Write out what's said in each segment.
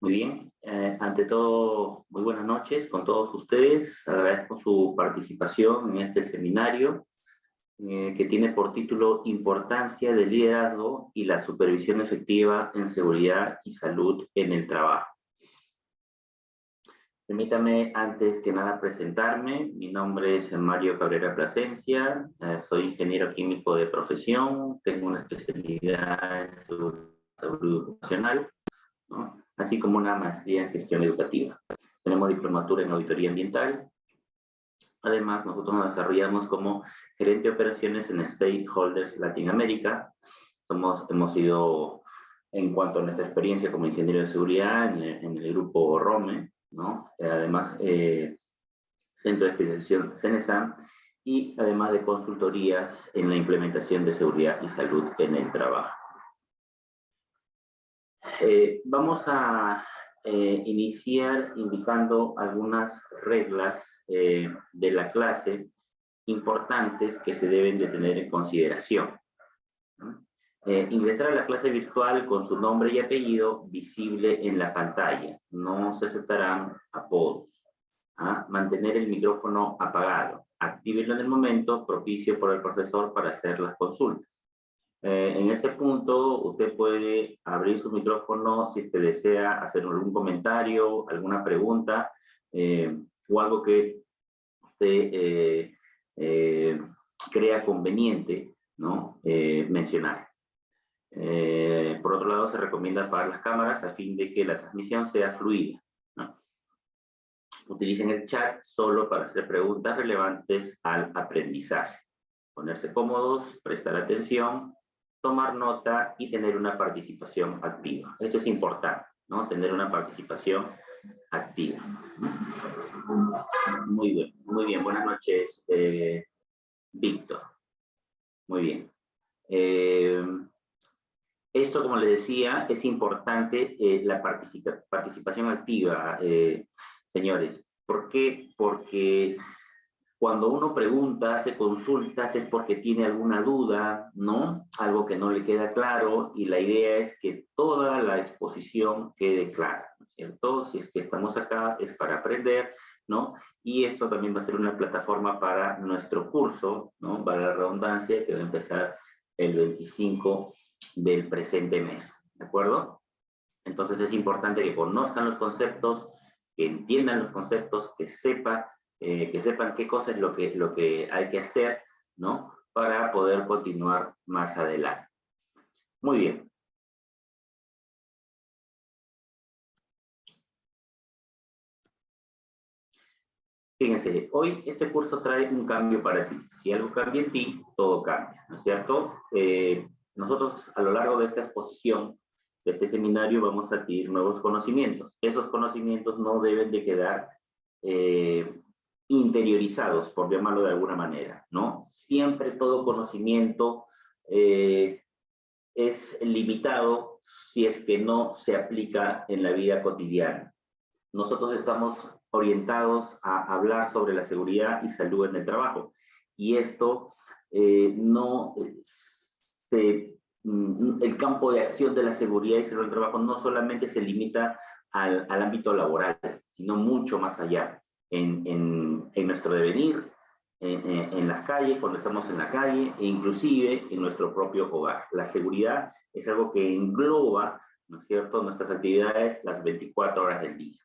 Muy bien. Eh, ante todo, muy buenas noches con todos ustedes. Agradezco su participación en este seminario eh, que tiene por título Importancia del liderazgo y la supervisión efectiva en seguridad y salud en el trabajo. Permítame antes que nada presentarme. Mi nombre es Mario Cabrera Plasencia. Eh, soy ingeniero químico de profesión. Tengo una especialidad en salud ocupacional así como una maestría en gestión educativa. Tenemos diplomatura en auditoría ambiental. Además, nosotros nos desarrollamos como gerente de operaciones en Stakeholders Latinoamérica. Hemos sido, en cuanto a nuestra experiencia como ingeniero de seguridad, en el, grupo ROME, ¿no? Además, eh, Centro de Especialización CENESAM, y además de consultorías en la implementación de seguridad y salud en el trabajo. Eh, vamos a eh, iniciar indicando algunas reglas eh, de la clase importantes que se deben de tener en consideración. ingresar a la clase virtual con su nombre y apellido visible en la pantalla. No se aceptarán apodos. ¿ah? Mantener el micrófono apagado. Actívenlo en el momento propicio por el profesor para hacer las consultas. Eh, en este punto, usted puede abrir su micrófono si usted desea hacer algún comentario, alguna pregunta eh, o algo que usted eh, crea conveniente ¿no? mencionar. por otro lado, se recomienda apagar las cámaras a fin de que la transmisión sea fluida. Utilicen el chat solo para hacer preguntas relevantes al aprendizaje. Ponerse cómodos, prestar atención tomar nota y tener una participación activa. Esto es importante, ¿no? Tener una participación activa. Muy bien, muy bien. Buenas noches, eh, Víctor. Muy bien. Eh, esto, como les decía, es importante eh, la participación activa, señores. ¿Por qué? Porque cuando uno pregunta, hace consultas, es porque tiene alguna duda, ¿no? Algo que no le queda claro y la idea es que toda la exposición quede clara, ¿no es cierto? Si es que estamos acá es para aprender, ¿no? Y esto también va a ser una plataforma para nuestro curso, ¿no? Para la redundancia, que va a empezar el 25 del presente mes, ¿de acuerdo? Entonces es importante que conozcan los conceptos, que entiendan los conceptos, que sepan eh, que sepan qué cosa es lo que, lo que hay que hacer, ¿no? Para poder continuar más adelante. Muy bien. Fíjense, hoy este curso trae un cambio para ti. Si algo cambia en ti, todo cambia, ¿no es cierto? Eh, nosotros a lo largo de esta exposición, de este seminario, vamos a adquirir nuevos conocimientos. Esos conocimientos no deben de quedar eh, interiorizados, por llamarlo de alguna manera, ¿no? Siempre todo conocimiento eh, es limitado si es que no se aplica en la vida cotidiana. Nosotros estamos orientados a hablar sobre la seguridad y salud en el trabajo. Y esto eh, no se, mm, el campo de acción de la seguridad y salud en el trabajo no solamente se limita al, al ámbito laboral, sino mucho más allá en, nuestro devenir, en, las calles, cuando estamos en la calle, e inclusive en nuestro propio hogar. La seguridad es algo que engloba, ¿no es cierto?, nuestras actividades las 24 horas del día.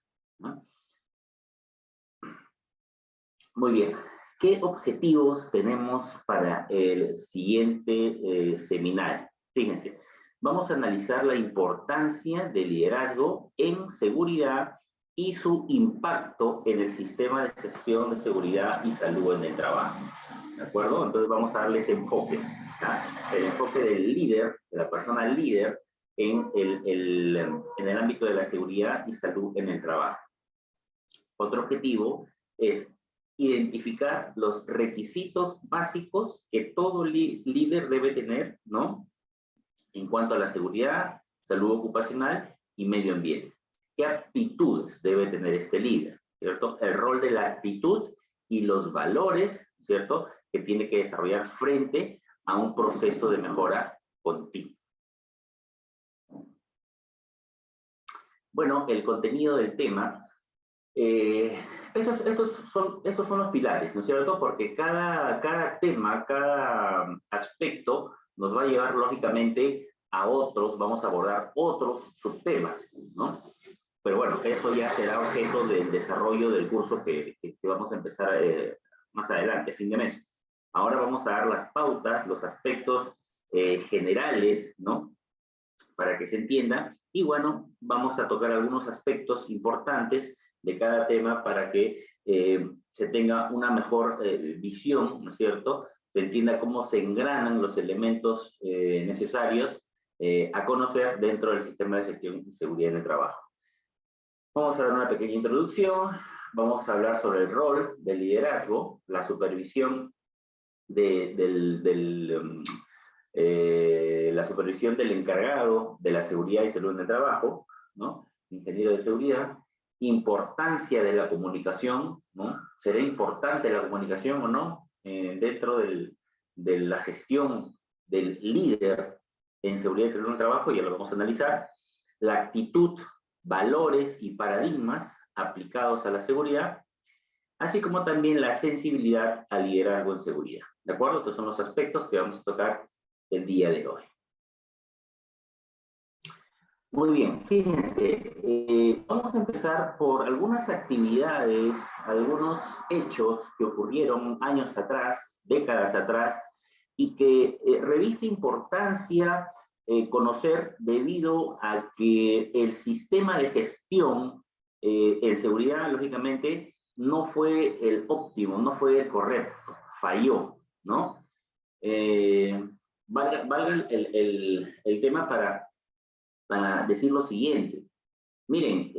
Muy bien. ¿Qué objetivos tenemos para el siguiente eh, seminario? Fíjense, vamos a analizar la importancia del liderazgo en seguridad y su impacto en el sistema de gestión de seguridad y salud en el trabajo. ¿De acuerdo? Entonces vamos a darle ese enfoque. El enfoque del líder, de la persona líder, en el, el, en el ámbito de la seguridad y salud en el trabajo. Otro objetivo es identificar los requisitos básicos que todo líder debe tener, ¿no? En cuanto a la seguridad, salud ocupacional y medio ambiente. ¿Qué actitudes debe tener este líder? ¿Cierto? El rol de la actitud y los valores, ¿cierto? Que tiene que desarrollar frente a un proceso de mejora continua. Bueno, el contenido del tema, eh, estos, estos, son, estos son los pilares, ¿no es cierto? Porque cada, cada tema, cada aspecto nos va a llevar lógicamente a otros, vamos a abordar otros subtemas, ¿no? Pero bueno, eso ya será objeto del desarrollo del curso que, vamos a empezar eh, más adelante, fin de mes. Ahora vamos a dar las pautas, los aspectos eh, generales, ¿no? Para que se entienda. Y bueno, vamos a tocar algunos aspectos importantes de cada tema para que eh, se tenga una mejor visión, ¿no es cierto? Se entienda cómo se engranan los elementos necesarios a conocer dentro del sistema de gestión y seguridad en el trabajo. Vamos a dar una pequeña introducción, vamos a hablar sobre el rol del liderazgo, la supervisión de, del, um, eh, la supervisión del encargado de la seguridad y salud en el trabajo, ingeniero de seguridad, importancia de la comunicación. ¿Será importante la comunicación o no eh, dentro de la gestión del líder en seguridad y salud en el trabajo? Ya lo vamos a analizar. La actitud valores y paradigmas aplicados a la seguridad, así como también la sensibilidad al liderazgo en seguridad. ¿De acuerdo? Estos son los aspectos que vamos a tocar el día de hoy. Muy bien, fíjense, eh, vamos a empezar por algunas actividades, algunos hechos que ocurrieron años atrás, décadas atrás, y que eh, importancia eh, conocer debido a que el sistema de gestión eh, en seguridad, lógicamente, no fue el óptimo, no fue el correcto, falló, ¿no? Eh, valga, el, el, tema para, para decir lo siguiente. Miren,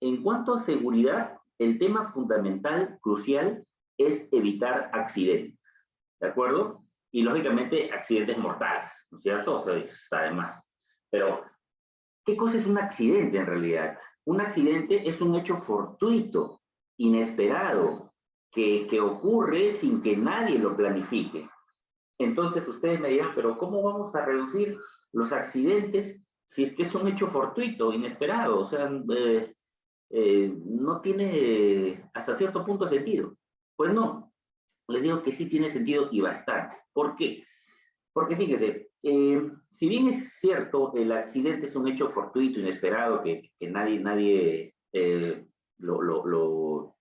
en cuanto a seguridad, el tema fundamental, crucial, es evitar accidentes, ¿de acuerdo? Y lógicamente accidentes mortales, ¿no es cierto? O sea, está de más. Pero, ¿qué cosa es un accidente en realidad? Un accidente es un hecho fortuito, inesperado, que, que ocurre sin que nadie lo planifique. Entonces ustedes me dirán, pero ¿cómo vamos a reducir los accidentes si es que es un hecho fortuito, inesperado? O sea, eh, eh, no tiene hasta cierto punto sentido. Pues no, les digo que sí tiene sentido y bastante. ¿Por qué? Porque fíjese, eh, si bien es cierto, el accidente es un hecho fortuito, inesperado, que, nadie, nadie eh, lo,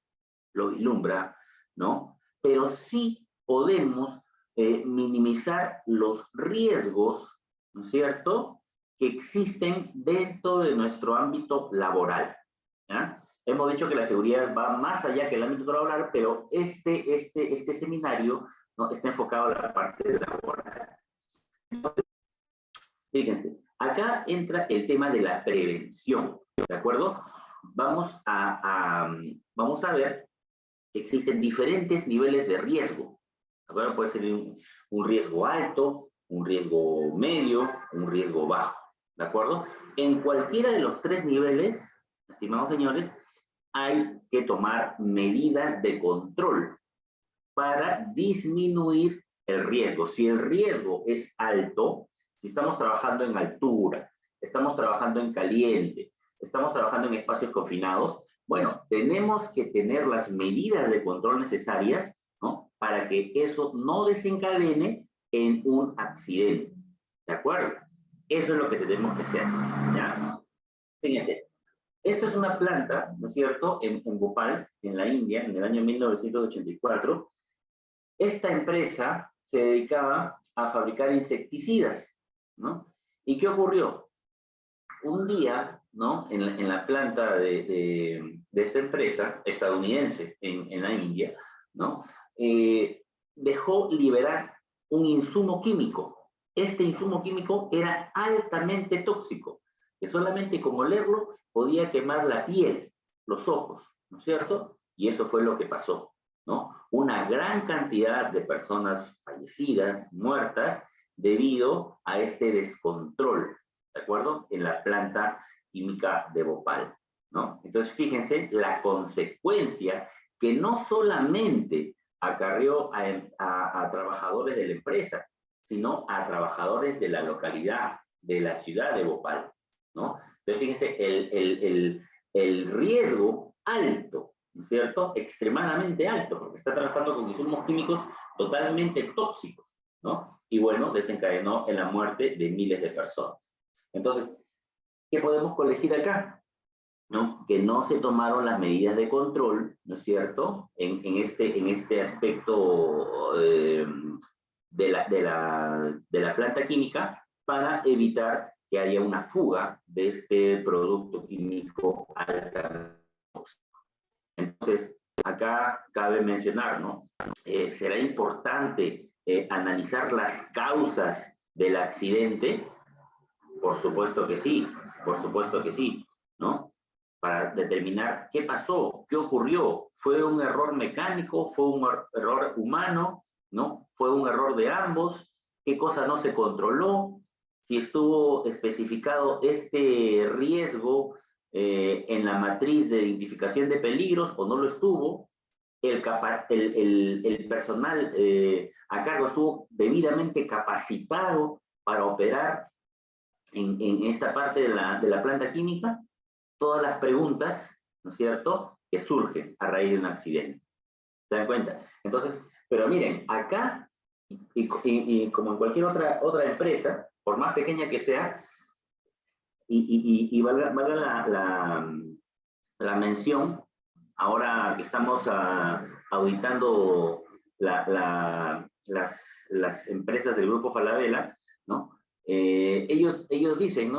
ilumbra, ¿no? Pero sí podemos eh, minimizar los riesgos, ¿no es cierto?, que existen dentro de nuestro ámbito laboral. ¿ya? Hemos dicho que la seguridad va más allá que el ámbito laboral, pero este, este, este seminario ¿no? está enfocado a la parte laboral. fíjense, acá entra el tema de la prevención, ¿de acuerdo? Vamos a, vamos a ver que existen diferentes niveles de riesgo. ¿De acuerdo? Puede ser un, un riesgo alto, un riesgo medio, un riesgo bajo. ¿De acuerdo? En cualquiera de los tres niveles, estimados señores, hay que tomar medidas de control para disminuir el riesgo. Si el riesgo es alto, si estamos trabajando en altura, estamos trabajando en caliente, estamos trabajando en espacios confinados, bueno, tenemos que tener las medidas de control necesarias ¿no? para que eso no desencadene en un accidente. ¿De acuerdo? Eso es lo que tenemos que hacer. ¿ya? Fíjense, esta es una planta, ¿no es cierto?, en, Bhopal, en la India, en el año 1984. Esta empresa se dedicaba a fabricar insecticidas, ¿no? ¿Y qué ocurrió? Un día, ¿no?, en la, planta de, esta empresa estadounidense en, la India, ¿no?, eh, dejó liberar un insumo químico. Este insumo químico era altamente tóxico, que solamente con olerlo podía quemar la piel, los ojos, ¿no es cierto? Y eso fue lo que pasó, ¿no? Una gran cantidad de personas fallecidas, muertas, debido a este descontrol, ¿de acuerdo? En la planta química de Bhopal, ¿no? Entonces, fíjense la consecuencia que no solamente acarreó a, a trabajadores de la empresa, sino a trabajadores de la localidad, de la ciudad de Bhopal, Entonces, fíjense, el, el, el, riesgo alto, ¿no es cierto? Extremadamente alto, porque está trabajando con insumos químicos totalmente tóxicos, ¿no? Y bueno, desencadenó en la muerte de miles de personas. Entonces, ¿qué podemos colegir acá? ¿no? que no se tomaron las medidas de control, ¿no es cierto?, en, en este, en este aspecto eh, de, la, de, la, de la planta química para evitar que haya una fuga de este producto químico altamente Entonces, acá cabe mencionar, ¿no? Eh, será importante eh, analizar las causas del accidente. Por supuesto que sí, por supuesto que sí, ¿no? Para determinar qué pasó, qué ocurrió. ¿Fue un error mecánico? ¿Fue un er-, error humano? ¿No? ¿Fue un error de ambos? ¿Qué cosa no se controló? Si estuvo especificado este riesgo eh, en la matriz de identificación de peligros o no lo estuvo, el, el, el, personal eh, a cargo estuvo debidamente capacitado para operar en, en esta parte de la, de la, planta química, todas las preguntas, ¿no es cierto?, que surgen a raíz de un accidente. ¿Se dan cuenta? Entonces, pero miren, acá, y, y, y como en cualquier otra, otra empresa, por más pequeña que sea, y, valga, la, mención, ahora que estamos ah, auditando la, la, las, empresas del grupo Falabella. Eh, ellos, dicen.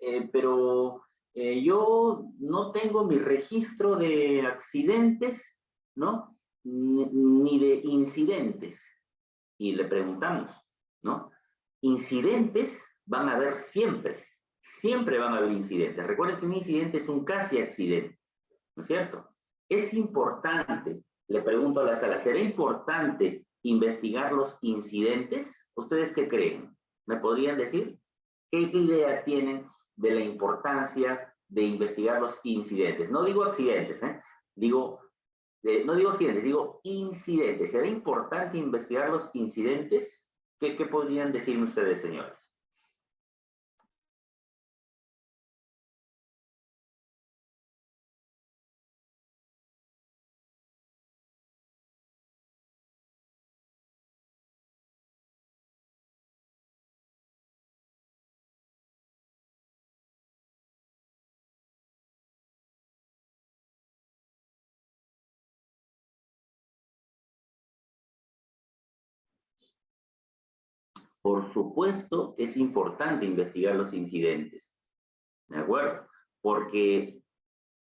Eh, pero eh, yo no tengo mi registro de accidentes, ¿no? Ni, ni de incidentes. Y le preguntamos, ¿no? Incidentes van a haber siempre, siempre van a haber incidentes. Recuerden que un incidente es un casi accidente, ¿no es cierto? Es importante, le pregunto a la sala, ¿será importante investigar los incidentes? ¿Ustedes qué creen? ¿Me podrían decir? ¿Qué idea tienen de la importancia de investigar los incidentes? No digo accidentes, ¿eh? Digo, eh, no digo accidentes, digo incidentes. ¿Será importante investigar los incidentes? ¿Qué, podrían decirme ustedes, señores? Por supuesto es importante investigar los incidentes, ¿de acuerdo? Porque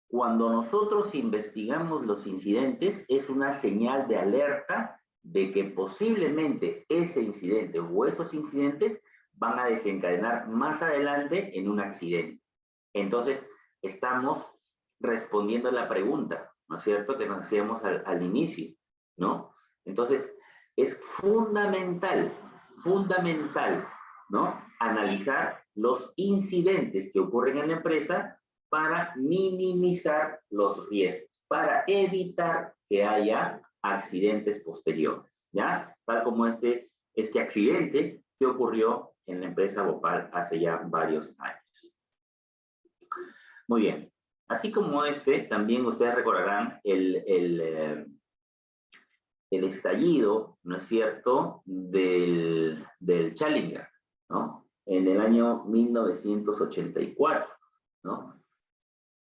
cuando nosotros investigamos los incidentes es una señal de alerta de que posiblemente ese incidente o esos incidentes van a desencadenar más adelante en un accidente. Entonces, estamos respondiendo a la pregunta, ¿no es cierto?, que nos hacíamos al, al inicio, ¿no? Entonces, es fundamental fundamental, ¿no? Analizar los incidentes que ocurren en la empresa para minimizar los riesgos, para evitar que haya accidentes posteriores, ¿ya? Tal como este, este accidente que ocurrió en la empresa Bopal hace ya varios años. Muy bien. Así como este, también ustedes recordarán el, el, eh, el estallido, ¿no es cierto?, del, del Challenger, ¿no? En el año 1984, ¿no?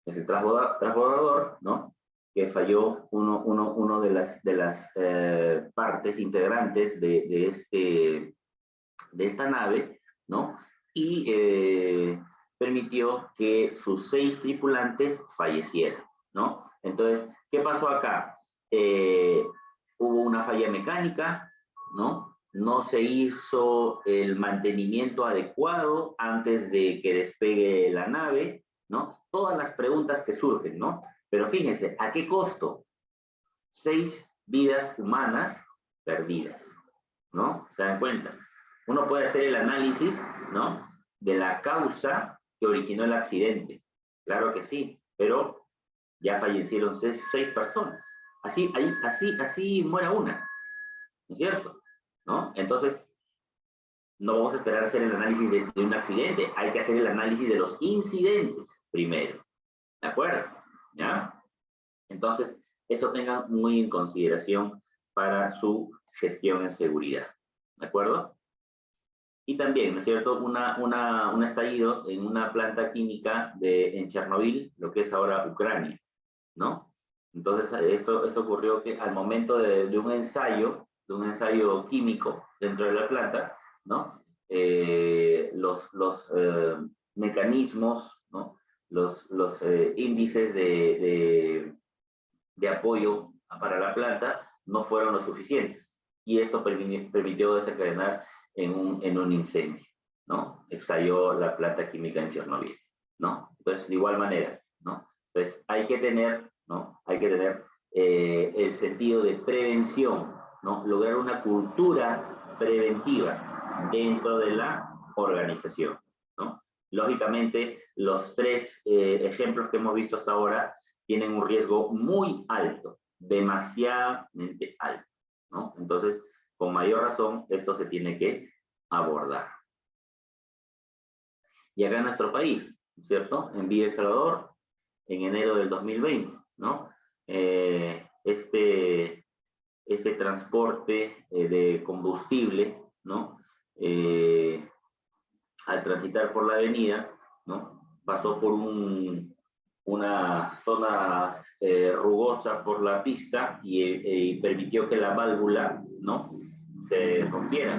Ese transbordador, ¿no? Que falló uno, uno, uno de las, de las eh, partes integrantes de, de, este, de esta nave, ¿no? Y eh, permitió que sus seis tripulantes fallecieran, ¿no? Entonces, ¿qué pasó acá? Eh, hubo una falla mecánica, ¿no? No se hizo el mantenimiento adecuado antes de que despegue la nave, ¿no? Todas las preguntas que surgen, ¿no? Pero fíjense, ¿a qué costo? Seis vidas humanas perdidas, ¿no? ¿Se dan cuenta? Uno puede hacer el análisis, ¿no? De la causa que originó el accidente. Claro que sí, pero ya fallecieron seis, seis personas. Así, así, así muera una, ¿no es cierto? ¿No? Entonces, no vamos a esperar a hacer el análisis de, un accidente, hay que hacer el análisis de los incidentes primero. ¿De acuerdo? ¿Ya? Entonces, eso tengan muy en consideración para su gestión en seguridad. ¿De acuerdo? Y también, ¿no es cierto?, una, un estallido en una planta química de, en Chernobyl, lo que es ahora Ucrania, ¿no? Entonces, esto, esto ocurrió que al momento de, de un ensayo, de un ensayo químico dentro de la planta, ¿no? Eh, los los eh, mecanismos, ¿no? los, los eh, índices de, de, de, apoyo para la planta no fueron los suficientes. Y esto permitió, permitió desencadenar en un, en un incendio, ¿no? Estalló la planta química en Chernobyl, ¿no? Entonces, de igual manera, ¿no? Entonces, hay que tener, ¿no? Hay que tener eh, el sentido de prevención, ¿no? Lograr una cultura preventiva dentro de la organización, ¿no? Lógicamente, los tres eh, ejemplos que hemos visto hasta ahora tienen un riesgo muy alto, demasiadamente alto, ¿no? Entonces, con mayor razón, esto se tiene que abordar. Y acá en nuestro país, ¿cierto? En Villa El Salvador, en enero del 2020, ¿no? Eh, este, ese transporte eh, de combustible, ¿no? Eh, al transitar por la avenida, ¿no? Pasó por un, una zona rugosa por la pista y, y, permitió que la válvula, ¿no? se rompiera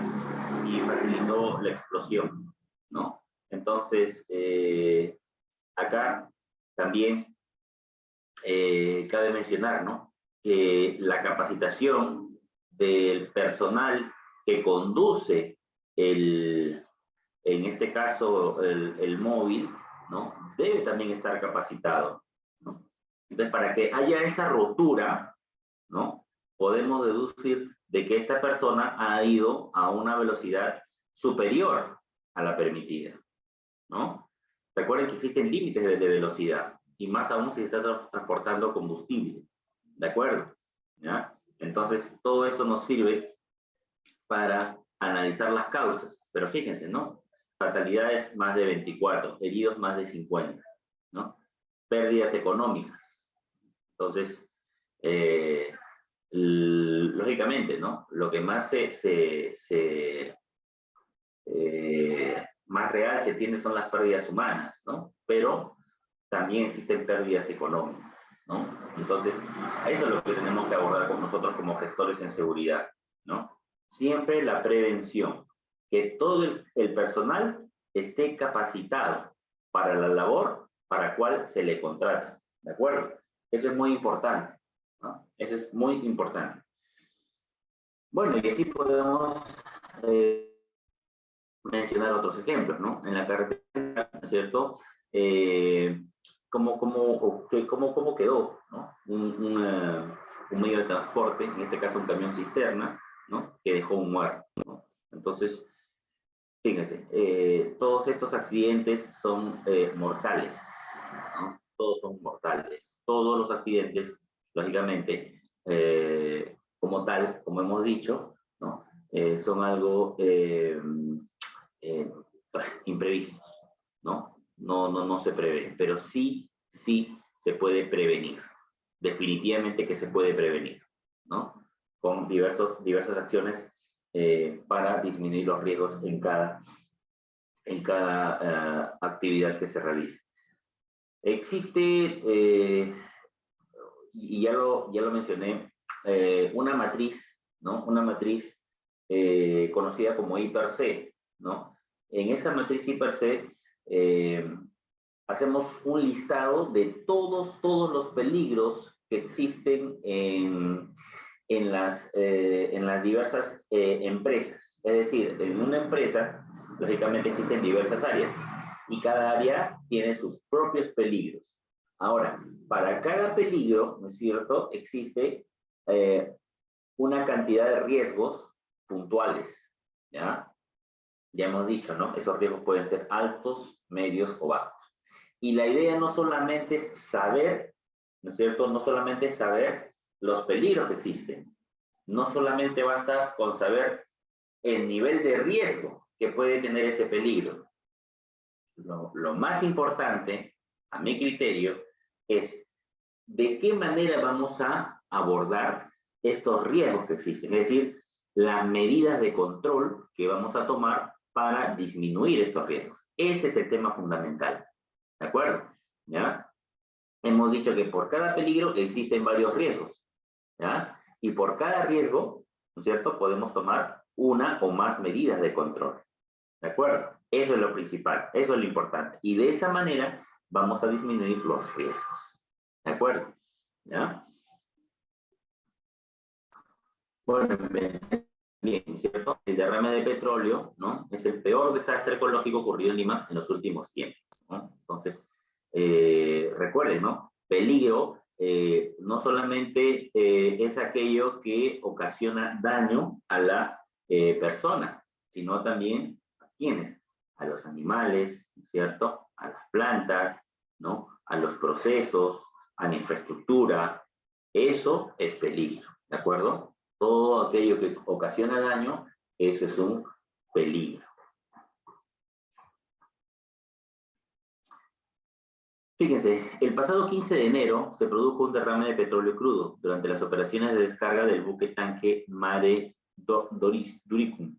y facilitó la explosión, ¿no? Entonces, acá también eh, cabe mencionar, ¿no? Que la capacitación del personal que conduce el, en este caso, el, móvil, ¿no? Debe también estar capacitado. Entonces, para que haya esa rotura, ¿no? Podemos deducir de que esa persona ha ido a una velocidad superior a la permitida, ¿no? Recuerden que existen límites de, velocidad, y más aún si se está transportando combustible, ¿de acuerdo? Entonces, todo eso nos sirve para analizar las causas, pero fíjense, ¿no? Fatalidades más de 24, heridos más de 50, ¿no? Pérdidas económicas. Entonces, eh, lógicamente, ¿no? Lo que más se, se, eh, más real se tiene son las pérdidas humanas, ¿no? Pero también existen pérdidas económicas, ¿no? Entonces, eso es lo que tenemos que abordar con nosotros como gestores en seguridad, ¿no? Siempre la prevención, que todo el, el personal esté capacitado para la labor para cual se le contrata, ¿de acuerdo? Eso es muy importante. Eso es muy importante. Bueno, y así podemos eh, mencionar otros ejemplos, ¿no? En la carretera, ¿no es cierto? Eh, ¿cómo, cómo, cómo, cómo, quedó ¿no? un, eh, un, medio de transporte, en este caso un camión cisterna, ¿no? que dejó un muerto. Entonces, fíjense, eh, todos estos accidentes son mortales, ¿no? todos son mortales. Todos los accidentes lógicamente, eh, como tal, como hemos dicho, ¿no? Eh, son algo eh, imprevistos, ¿no? No, no, no se prevé, pero sí, sí se puede prevenir. Definitivamente que se puede prevenir, ¿no? Con diversos, diversas acciones para disminuir los riesgos en cada, en cada actividad que se realice. Existe y ya lo, ya lo mencioné, eh, una matriz, ¿no? Una matriz eh, conocida como I C, ¿no? En esa matriz I C eh, hacemos un listado de todos, todos los peligros que existen en, en, las, en las diversas empresas. Es decir, en una empresa, lógicamente existen diversas áreas y cada área tiene sus propios peligros. Ahora, para cada peligro, ¿no es cierto?, existe eh, una cantidad de riesgos puntuales, ¿ya? Ya hemos dicho, ¿no? Esos riesgos pueden ser altos, medios o bajos. Y la idea no solamente es saber, ¿no es cierto?, no solamente saber los peligros que existen, no solamente basta con saber el nivel de riesgo que puede tener ese peligro. Lo más importante, a mi criterio, es de qué manera vamos a abordar estos riesgos que existen, es decir, las medidas de control que vamos a tomar para disminuir estos riesgos. Ese es el tema fundamental. ¿De acuerdo? ¿Ya? Hemos dicho que por cada peligro existen varios riesgos. ¿Ya? Y por cada riesgo, ¿no es cierto?, podemos tomar una o más medidas de control. ¿De acuerdo? Eso es lo principal, eso es lo importante. Y de esa manera vamos a disminuir los riesgos. ¿De acuerdo? ¿Ya? Bueno, bien, ¿cierto? El derrame de petróleo, ¿no? Es el peor desastre ecológico ocurrido en Lima en los últimos tiempos, ¿no? Entonces, eh, recuerden, ¿no? Peligro eh, no solamente eh, es aquello que ocasiona daño a la persona, sino también a quienes, a los animales, ¿cierto? A las plantas, ¿no? A los procesos, a la infraestructura. Eso es peligro, ¿de acuerdo? Todo aquello que ocasiona daño, eso es un peligro. Fíjense, el pasado 15 de enero se produjo un derrame de petróleo crudo durante las operaciones de descarga del buque tanque Mare Doricum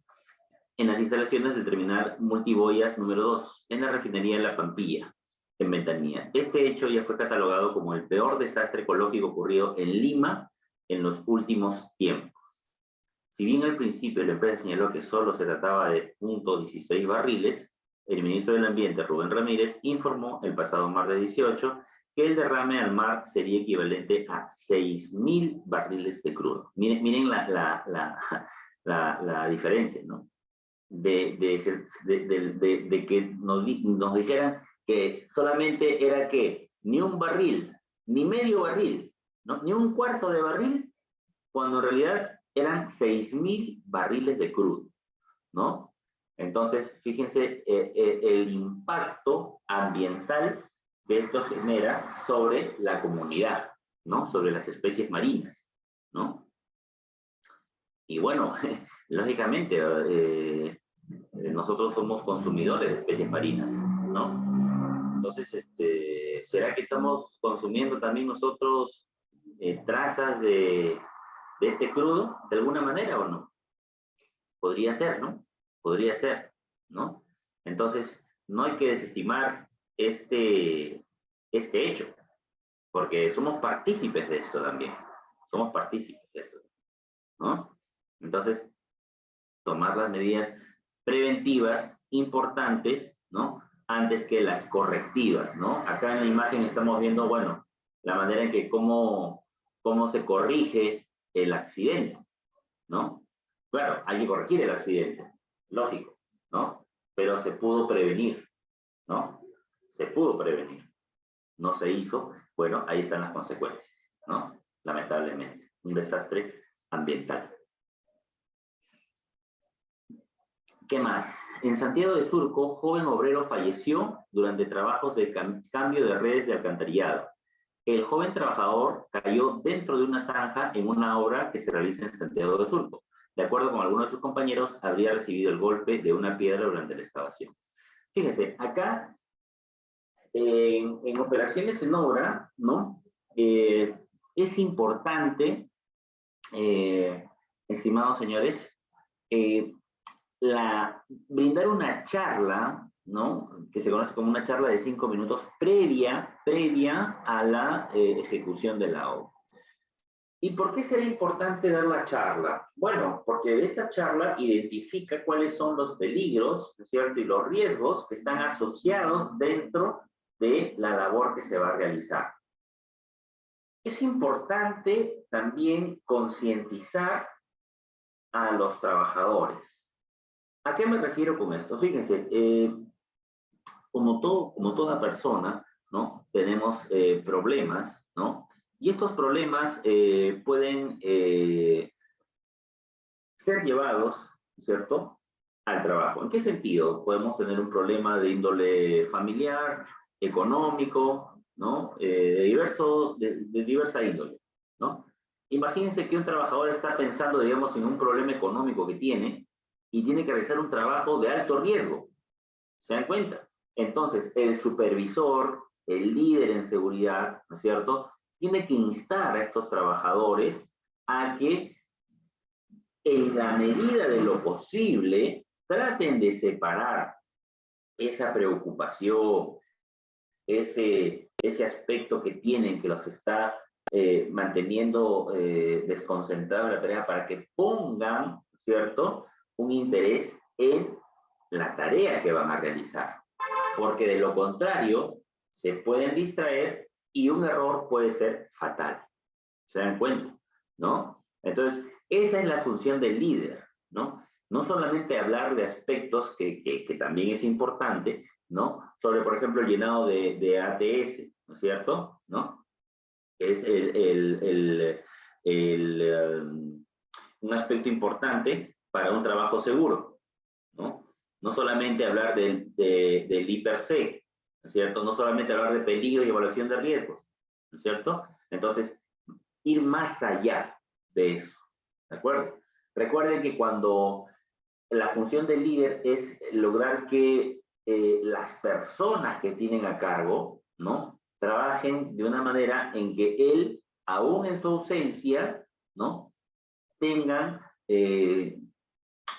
en las instalaciones del terminal multiboyas número 2 en la refinería La Pampilla, en Ventanilla. Este hecho ya fue catalogado como el peor desastre ecológico ocurrido en Lima en los últimos tiempos. Si bien al principio la empresa señaló que solo se trataba de .16 barriles, el ministro del Ambiente, Rubén Ramírez, informó el pasado martes 18 que el derrame al mar sería equivalente a 6.000 barriles de crudo. Miren, la, la, la, la, diferencia, ¿no? De, de, que nos, nos dijeran que solamente era que ni un barril, ni medio barril, ni un cuarto de barril, cuando en realidad eran 6.000 barriles de crudo, ¿no? Entonces, fíjense eh, eh, el impacto ambiental que esto genera sobre la comunidad, ¿no? Sobre las especies marinas, ¿no? Y bueno, lógicamente, eh, nosotros somos consumidores de especies marinas, ¿no? Entonces, este, ¿será que estamos consumiendo también nosotros trazas de, de este crudo, de alguna manera o no. Podría ser, ¿no? Podría ser, ¿no? Entonces, no hay que desestimar este, este hecho, porque somos partícipes de esto también. Somos partícipes de esto, ¿no? Entonces, tomar las medidas preventivas importantes, ¿no? Antes que las correctivas, ¿no? Acá en la imagen estamos viendo, bueno, la manera en que cómo, cómo se corrige el accidente, ¿no? Claro, hay que corregir el accidente, lógico, ¿no? Pero se pudo prevenir, ¿no? Se pudo prevenir. No se hizo, bueno, ahí están las consecuencias, ¿no? Lamentablemente, un desastre ambiental. ¿Qué más? En Santiago de Surco, joven obrero falleció durante trabajos de cambio de redes de alcantarillado el joven trabajador cayó dentro de una zanja en una obra que se realiza en Santiago de Surco. De acuerdo con algunos de sus compañeros, habría recibido el golpe de una piedra durante la excavación. Fíjense, acá, en operaciones en obra, ¿no? Eh, es importante, eh, estimados señores, eh, brindar una charla ¿no? que se conoce como una charla de cinco minutos previa, previa a la eh, ejecución de la obra. ¿Y por qué será importante dar la charla? Bueno, porque esta charla identifica cuáles son los peligros, cierto? Y los riesgos que están asociados dentro de la labor que se va a realizar. Es importante también concientizar a los trabajadores. ¿A qué me refiero con esto? Fíjense, eh, como, todo, como toda persona, ¿no? Tenemos eh, problemas, ¿no? Y estos problemas eh, pueden eh, ser llevados, ¿cierto? Al trabajo. ¿En qué sentido? Podemos tener un problema de índole familiar, económico, ¿no? de, diverso, de, de diversa índole, ¿no? Imagínense que un trabajador está pensando, digamos, en un problema económico que tiene y tiene que realizar un trabajo de alto riesgo. ¿Se dan cuenta? Entonces, el supervisor, el líder en seguridad, ¿no es cierto? Tiene que instar a estos trabajadores a que en la medida de lo posible traten de separar esa preocupación, ese, ese aspecto que tienen que los está eh, manteniendo eh, desconcentrados en la tarea para que pongan, ¿cierto?, un interés en la tarea que van a realizar. Porque de lo contrario, se pueden distraer y un error puede ser fatal. ¿Se dan cuenta? ¿No? Entonces, esa es la función del líder, ¿no? No solamente hablar de aspectos que, que, también es importante, ¿no? Sobre, por ejemplo, el llenado de, de ATS, ¿no es cierto? ¿No? Es el, el, el, um, un aspecto importante para un trabajo seguro, ¿no? Solamente hablar del, de, del IPRC, ¿no es cierto? No solamente hablar de peligro y evaluación de riesgos, ¿no es cierto? Entonces, ir más allá de eso, ¿de acuerdo? Recuerden que cuando la función del líder es lograr que eh, las personas que tienen a cargo, ¿no? Trabajen de una manera en que él, aún en su ausencia, ¿no? Tengan, eh,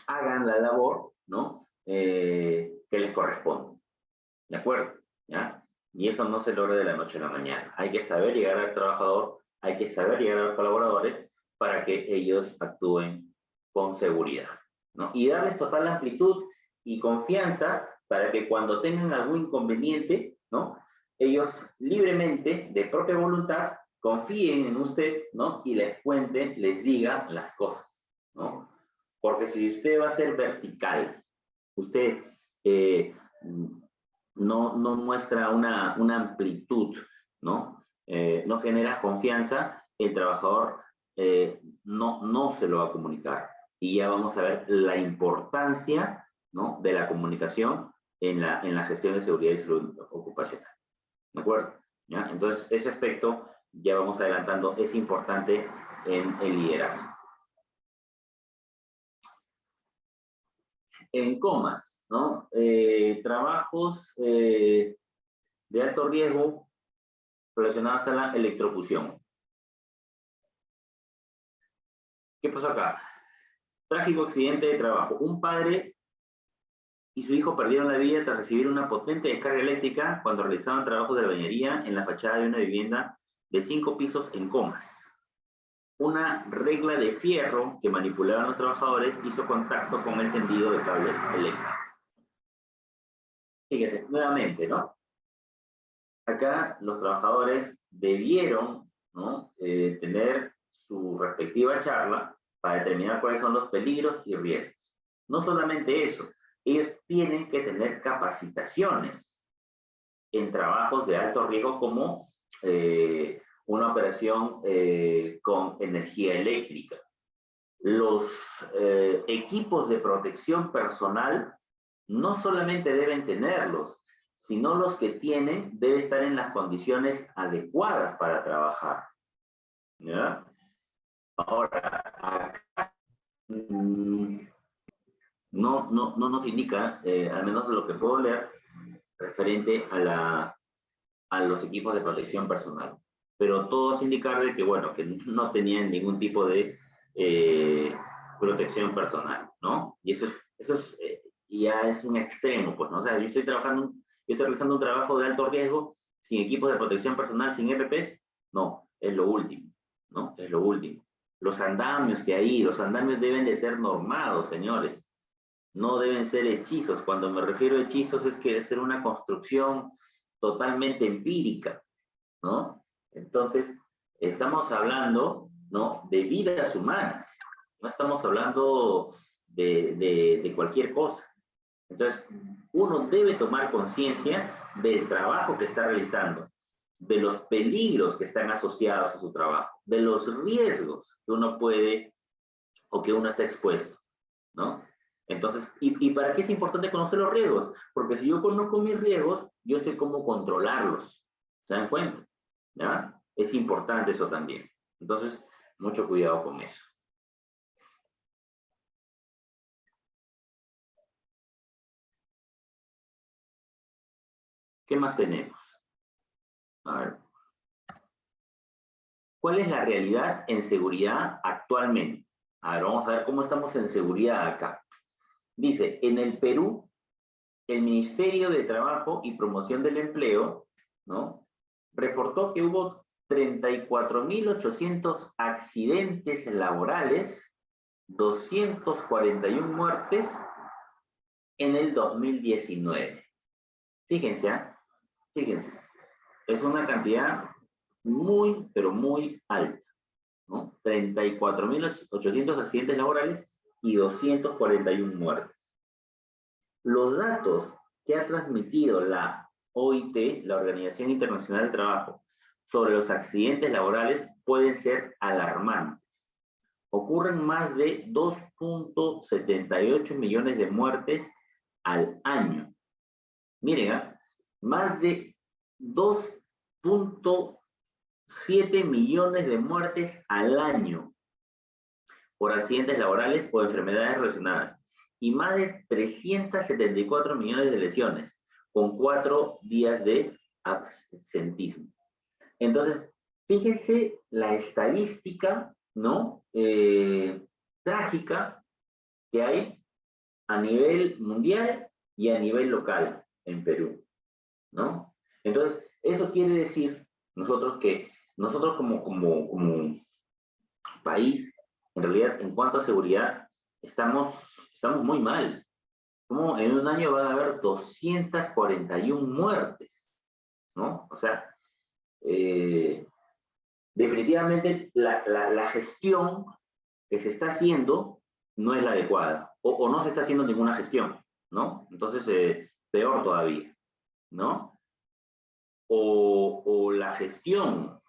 hagan la labor, ¿no? Eh, que les corresponde. ¿De acuerdo? ¿Ya? Y eso no se logra de la noche a la mañana. Hay que saber llegar al trabajador, hay que saber llegar a los colaboradores para que ellos actúen con seguridad. ¿no? Y darles total amplitud y confianza para que cuando tengan algún inconveniente, ¿no? ellos libremente, de propia voluntad, confíen en usted ¿no? y les cuenten, les digan las cosas. ¿no? Porque si usted va a ser vertical, usted eh, no, no, muestra una, una amplitud, ¿no? Eh, no genera confianza, el trabajador eh, no, no se lo va a comunicar y ya vamos a ver la importancia ¿no? de la comunicación en la, en la gestión de seguridad y salud ocupacional. ¿De acuerdo? Entonces, ese aspecto, ya vamos adelantando, es importante en el liderazgo. En comas, ¿no? Eh, trabajos eh, de alto riesgo relacionados a la electrocución. ¿Qué pasó acá? Trágico accidente de trabajo. Un padre y su hijo perdieron la vida tras recibir una potente descarga eléctrica cuando realizaban trabajos de bañería en la fachada de una vivienda de cinco pisos en comas. Una regla de fierro que manipulaban los trabajadores hizo contacto con el tendido de cables eléctricos. Fíjense, nuevamente, ¿no? Acá los trabajadores debieron ¿no? Eh, tener su respectiva charla para determinar cuáles son los peligros y riesgos. No solamente eso, ellos tienen que tener capacitaciones en trabajos de alto riesgo como eh, una operación eh, con energía eléctrica. Los eh, equipos de protección personal no solamente deben tenerlos, sino los que tienen deben estar en las condiciones adecuadas para trabajar. ¿Ya? Ahora, acá mm, no, no, no nos indica, eh, al menos lo que puedo leer, referente a, la, a los equipos de protección personal. Pero todo es indicar de que, bueno, que no tenían ningún tipo de eh, protección personal, ¿no? Y eso, es, eso es, eh, ya es un extremo, pues, ¿no? O sea, yo estoy trabajando, yo estoy realizando un trabajo de alto riesgo sin equipos de protección personal, sin EPPs, no, es lo último, ¿no? Es lo último. Los andamios que hay, los andamios deben de ser normados, señores. No deben ser hechizos. Cuando me refiero a hechizos es que debe ser una construcción totalmente empírica, ¿no? Entonces, estamos hablando, ¿no? De vidas humanas. No estamos hablando de, de, cualquier cosa. Entonces, uno debe tomar conciencia del trabajo que está realizando de los peligros que están asociados a su trabajo, de los riesgos que uno puede o que uno está expuesto, ¿no? Entonces, ¿y, para qué es importante conocer los riesgos? Porque si yo conozco mis riesgos, yo sé cómo controlarlos. ¿Se dan cuenta? ¿ya? Es importante eso también. Entonces, mucho cuidado con eso. ¿Qué más tenemos? A ver. ¿Cuál es la realidad en seguridad actualmente? A ver, vamos a ver cómo estamos en seguridad acá. Dice, en el Perú, el Ministerio de Trabajo y Promoción del Empleo, ¿no? Reportó que hubo 34.800 accidentes laborales, 241 muertes en el 2019. Fíjense, ¿ah? fíjense, es una cantidad muy, pero muy alta, ¿no? 34.800 accidentes laborales y 241 muertes. Los datos que ha transmitido la OIT, la Organización Internacional del Trabajo, sobre los accidentes laborales pueden ser alarmantes. Ocurren más de 2.78 millones de muertes al año. Miren, ¿ah? más de 2.7 millones de muertes al año por accidentes laborales o enfermedades relacionadas y más de 374 millones de lesiones con cuatro días de absentismo. Entonces, fíjense la estadística, ¿no? Eh, trágica que hay a nivel mundial y a nivel local en Perú, ¿no? Entonces, eso quiere decir nosotros que nosotros como, como, como país, en realidad, en cuanto a seguridad, estamos, estamos muy mal. Como en un año van a haber 241 muertes, ¿no? O sea, eh, definitivamente la, la, gestión que se está haciendo no es la adecuada, o, no se está haciendo ninguna gestión, ¿no? Entonces, eh, peor todavía, ¿no? O, o la gestión,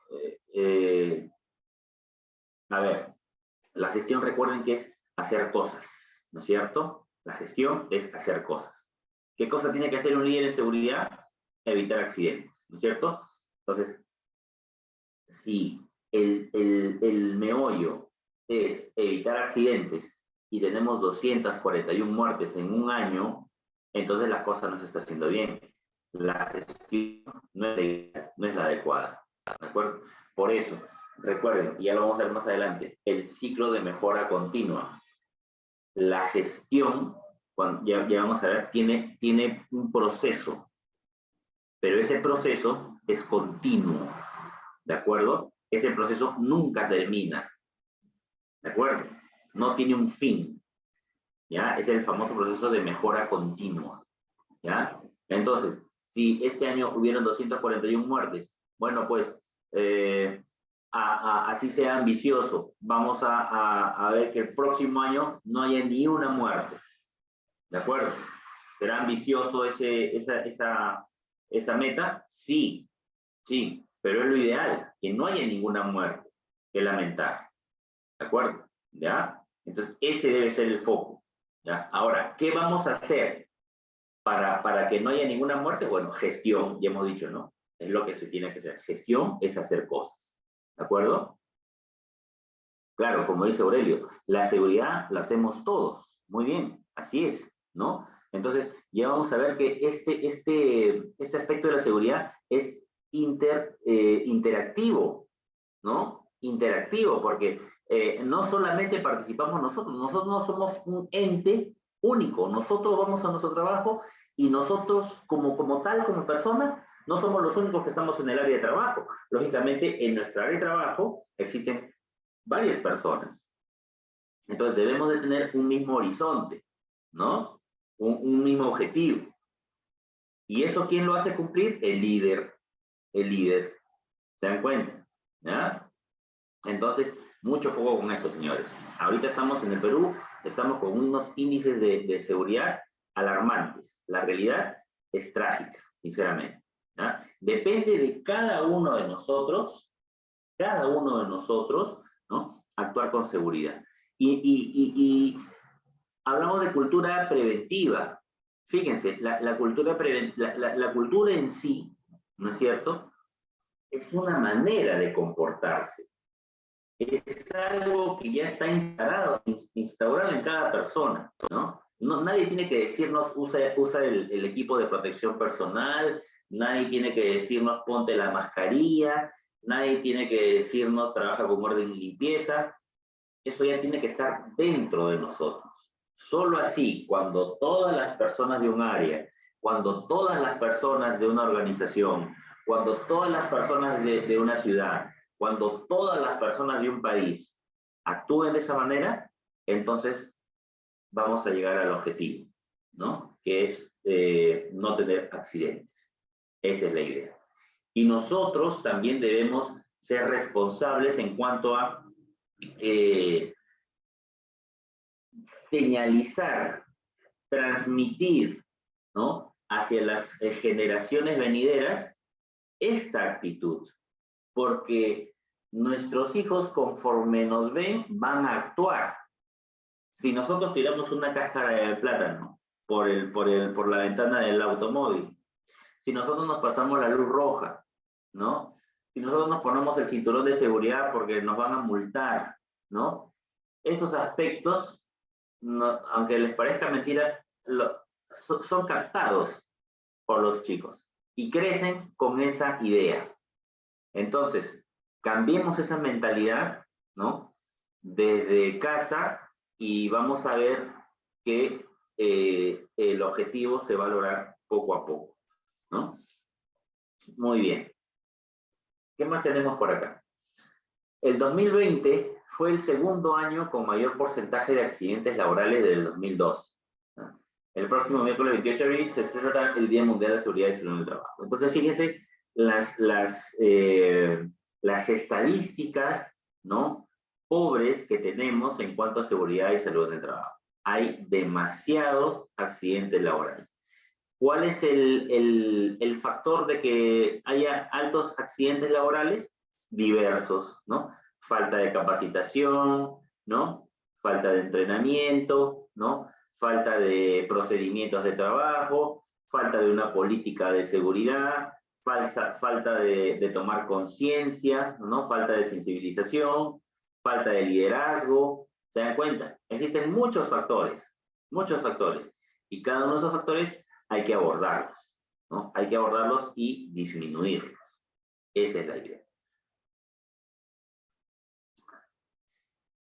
eh, a ver, la gestión recuerden que es hacer cosas, ¿no es cierto? La gestión es hacer cosas. ¿Qué cosa tiene que hacer un líder en seguridad? Evitar accidentes, ¿no es cierto? Entonces, si el, el, meollo es evitar accidentes y tenemos 241 muertes en un año, entonces la cosa no se está haciendo bien. La gestión no es, no es la adecuada. ¿De acuerdo? Por eso, recuerden, y ya lo vamos a ver más adelante, el ciclo de mejora continua. La gestión, cuando, ya, vamos a ver, tiene, tiene un proceso, pero ese proceso es continuo. ¿de acuerdo? Ese proceso nunca termina, ¿de acuerdo? No tiene un fin, ¿ya? Es el famoso proceso de mejora continua, ¿ya? Entonces, si este año hubieron 241 muertes, bueno, pues, eh, así sea ambicioso, vamos a, ver que el próximo año no haya ni una muerte, ¿de acuerdo? ¿Será ambicioso ese, esa, esa, esa meta? Sí, sí, pero es lo ideal, que no haya ninguna muerte que lamentar. ¿De acuerdo? ¿Ya? Entonces, ese debe ser el foco. ¿Ya? Ahora, ¿qué vamos a hacer para, para que no haya ninguna muerte? Bueno, gestión, ya hemos dicho, ¿no? Es lo que se tiene que hacer. Gestión es hacer cosas. ¿De acuerdo? Claro, como dice Aurelio, la seguridad la hacemos todos. Muy bien, así es, ¿no? Entonces, ya vamos a ver que este, este, este aspecto de la seguridad es inter, eh, interactivo, ¿no? Interactivo, porque eh, no solamente participamos nosotros, nosotros no somos un ente único, nosotros vamos a nuestro trabajo y nosotros como, como tal, como persona, no somos los únicos que estamos en el área de trabajo. Lógicamente, en nuestra área de trabajo existen varias personas. Entonces, debemos de tener un mismo horizonte, ¿no? Un, mismo objetivo. ¿Y eso quién lo hace cumplir? El líder el líder. ¿Se dan cuenta? ¿Ya? Entonces, mucho juego con eso, señores. Ahorita estamos en el Perú, estamos con unos índices de, seguridad alarmantes. La realidad es trágica, sinceramente. ¿Ya? Depende de cada uno de nosotros, cada uno de nosotros, ¿no? Actuar con seguridad. Y, hablamos de cultura preventiva. Fíjense, la, cultura, la cultura en sí ¿no es cierto? Es una manera de comportarse. Es algo que ya está instalado, instaurado en cada persona, ¿no? no nadie tiene que decirnos, usa, usa el, equipo de protección personal, nadie tiene que decirnos ponte la mascarilla, nadie tiene que decirnos trabaja con orden y limpieza, eso ya tiene que estar dentro de nosotros. Solo así, cuando todas las personas de un área, cuando todas las personas de una organización, cuando todas las personas de, de una ciudad, cuando todas las personas de un país actúen de esa manera, entonces vamos a llegar al objetivo, ¿no? Que es eh, no tener accidentes. Esa es la idea. Y nosotros también debemos ser responsables en cuanto a eh, señalizar, transmitir, ¿no? Hacia las eh, generaciones venideras esta actitud. Porque nuestros hijos, conforme nos ven, van a actuar. Si nosotros tiramos una cáscara de plátano por, el, por, el, por la ventana del automóvil, si nosotros nos pasamos la luz roja, ¿no? Si nosotros nos ponemos el cinturón de seguridad porque nos van a multar, ¿no? Esos aspectos, aunque les parezca mentira, son captados por los chicos y crecen con esa idea. Entonces, cambiemos esa mentalidad, ¿no? Desde casa y vamos a ver que eh, el objetivo se va a lograr poco a poco, Muy bien. ¿Qué más tenemos por acá? El 2020 fue el segundo año con mayor porcentaje de accidentes laborales del 2002. El próximo miércoles 28 de abril se celebra el Día Mundial de Seguridad y Salud en el Trabajo. Entonces, fíjense las, las eh, las estadísticas, ¿no? Pobres que tenemos en cuanto a seguridad y salud del trabajo. Hay demasiados accidentes laborales. ¿Cuál es el, el, factor de que haya altos accidentes laborales? Diversos, ¿no? Falta de capacitación, ¿no? Falta de entrenamiento, ¿no? Falta de procedimientos de trabajo, falta de una política de seguridad, falta, falta de, tomar conciencia, ¿no? falta de sensibilización, falta de liderazgo. ¿Se dan cuenta? Existen muchos factores, muchos factores. Y cada uno de esos factores hay que abordarlos. ¿no? Hay que abordarlos y disminuirlos. Esa es la idea.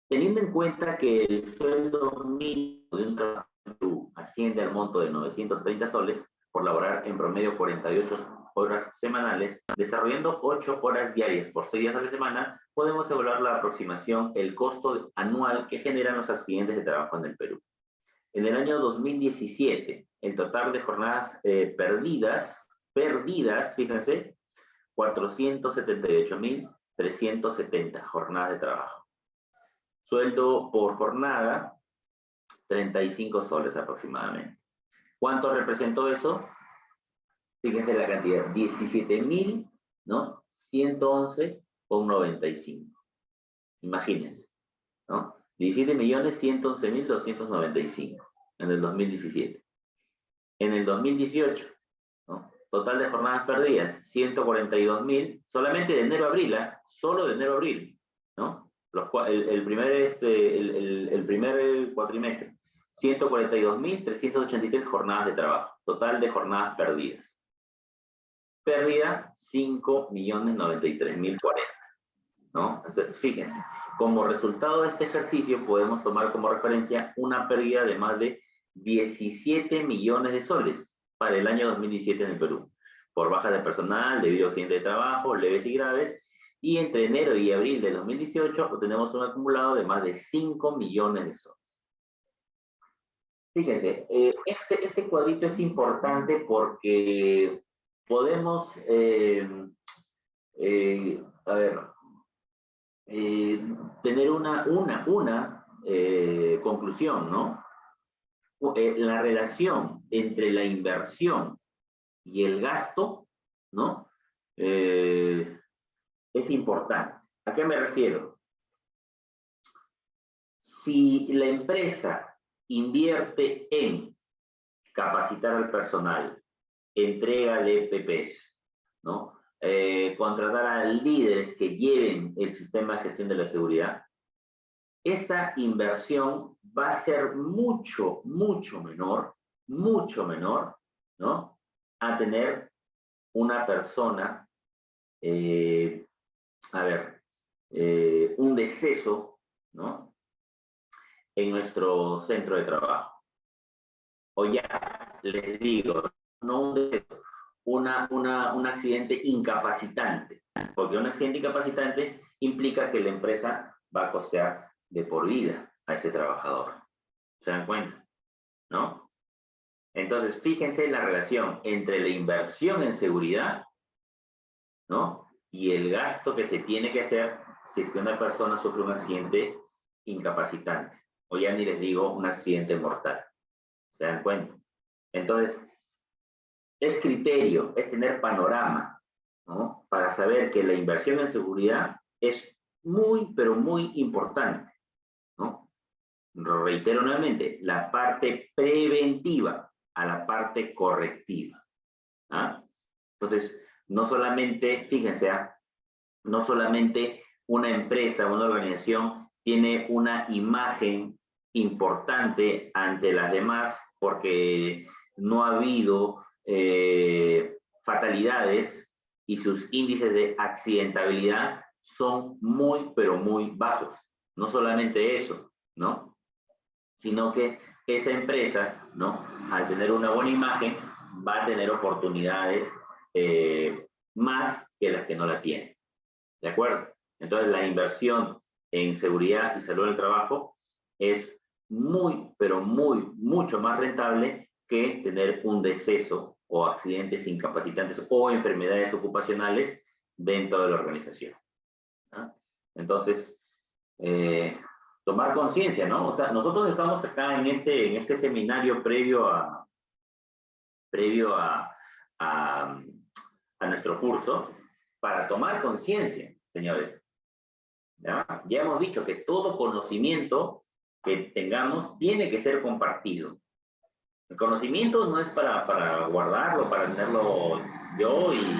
Teniendo en cuenta que el sueldo mínimo de un trabajador asciende al monto de 930 soles por laborar en promedio 48 horas semanales, desarrollando 8 horas diarias por 6 días a la semana, podemos evaluar la aproximación, el costo anual que generan los accidentes de trabajo en el Perú. En el año 2017, el total de jornadas eh, perdidas, perdidas, fíjense, 478.370 jornadas de trabajo. Sueldo por jornada, 35 soles aproximadamente. ¿Cuánto representó eso? fíjense la cantidad, 17.000, ¿no? 111,95. Imagínense, ¿no? 17.111.295 en el 2017. En el 2018, ¿no? Total de jornadas perdidas, 142.000, solamente de enero a abril, ¿eh? solo de enero a abril, ¿no? Los, el, el, primer, este, el, el primer cuatrimestre, 142.383 jornadas de trabajo, total de jornadas perdidas. Pérdida, 5.093.040. ¿no? fíjense, como resultado de este ejercicio podemos tomar como referencia una pérdida de más de 17 millones de soles para el año 2017 en el Perú, por baja de personal, debido a accidentes de trabajo, leves y graves, y entre enero y abril de 2018 obtenemos un acumulado de más de 5 millones de soles. Fíjense, eh, este, este cuadrito es importante porque podemos, eh, eh, a ver, tener una, una, una conclusión, ¿no? La relación entre la inversión y el gasto, ¿no? es importante. ¿A qué me refiero? Si la empresa invierte en capacitar al personal, entrega de PPs, ¿no? Eh, contratar a líderes que lleven el sistema de gestión de la seguridad, esa inversión va a ser mucho, mucho menor, mucho menor, ¿no? A tener una persona, eh, a ver, eh, un deceso, ¿no? En nuestro centro de trabajo. O ya, les digo, no un deceso, una, una, un accidente incapacitante, porque un accidente incapacitante implica que la empresa va a costear de por vida a ese trabajador. ¿Se dan cuenta? ¿No? Entonces, fíjense la relación entre la inversión en seguridad, ¿no? Y el gasto que se tiene que hacer si es que una persona sufre un accidente incapacitante, o ya ni les digo un accidente mortal. ¿Se dan cuenta? Entonces, es criterio, es tener panorama, ¿no? Para saber que la inversión en seguridad es muy, pero muy importante. Reitero nuevamente, la parte preventiva a la parte correctiva. ¿ah? Entonces, no solamente, fíjense, ¿ah? no solamente una empresa, una organización tiene una imagen importante ante las demás porque no ha habido eh, fatalidades y sus índices de accidentabilidad son muy, pero muy bajos. No solamente eso, ¿no? Sino que esa empresa, ¿no? Al tener una buena imagen, va a tener oportunidades eh, más que las que no la tienen. ¿De acuerdo? Entonces, la inversión en seguridad y salud del trabajo es muy, pero muy, mucho más rentable que tener un deceso o accidentes incapacitantes o enfermedades ocupacionales dentro de la organización. Entonces, eh, tomar conciencia, ¿no? O sea, nosotros estamos acá en este, en este seminario previo a, previo a, a, a nuestro curso para tomar conciencia, señores. ¿Ya? ya hemos dicho que todo conocimiento que tengamos tiene que ser compartido. El conocimiento no es para, para guardarlo, para tenerlo yo y,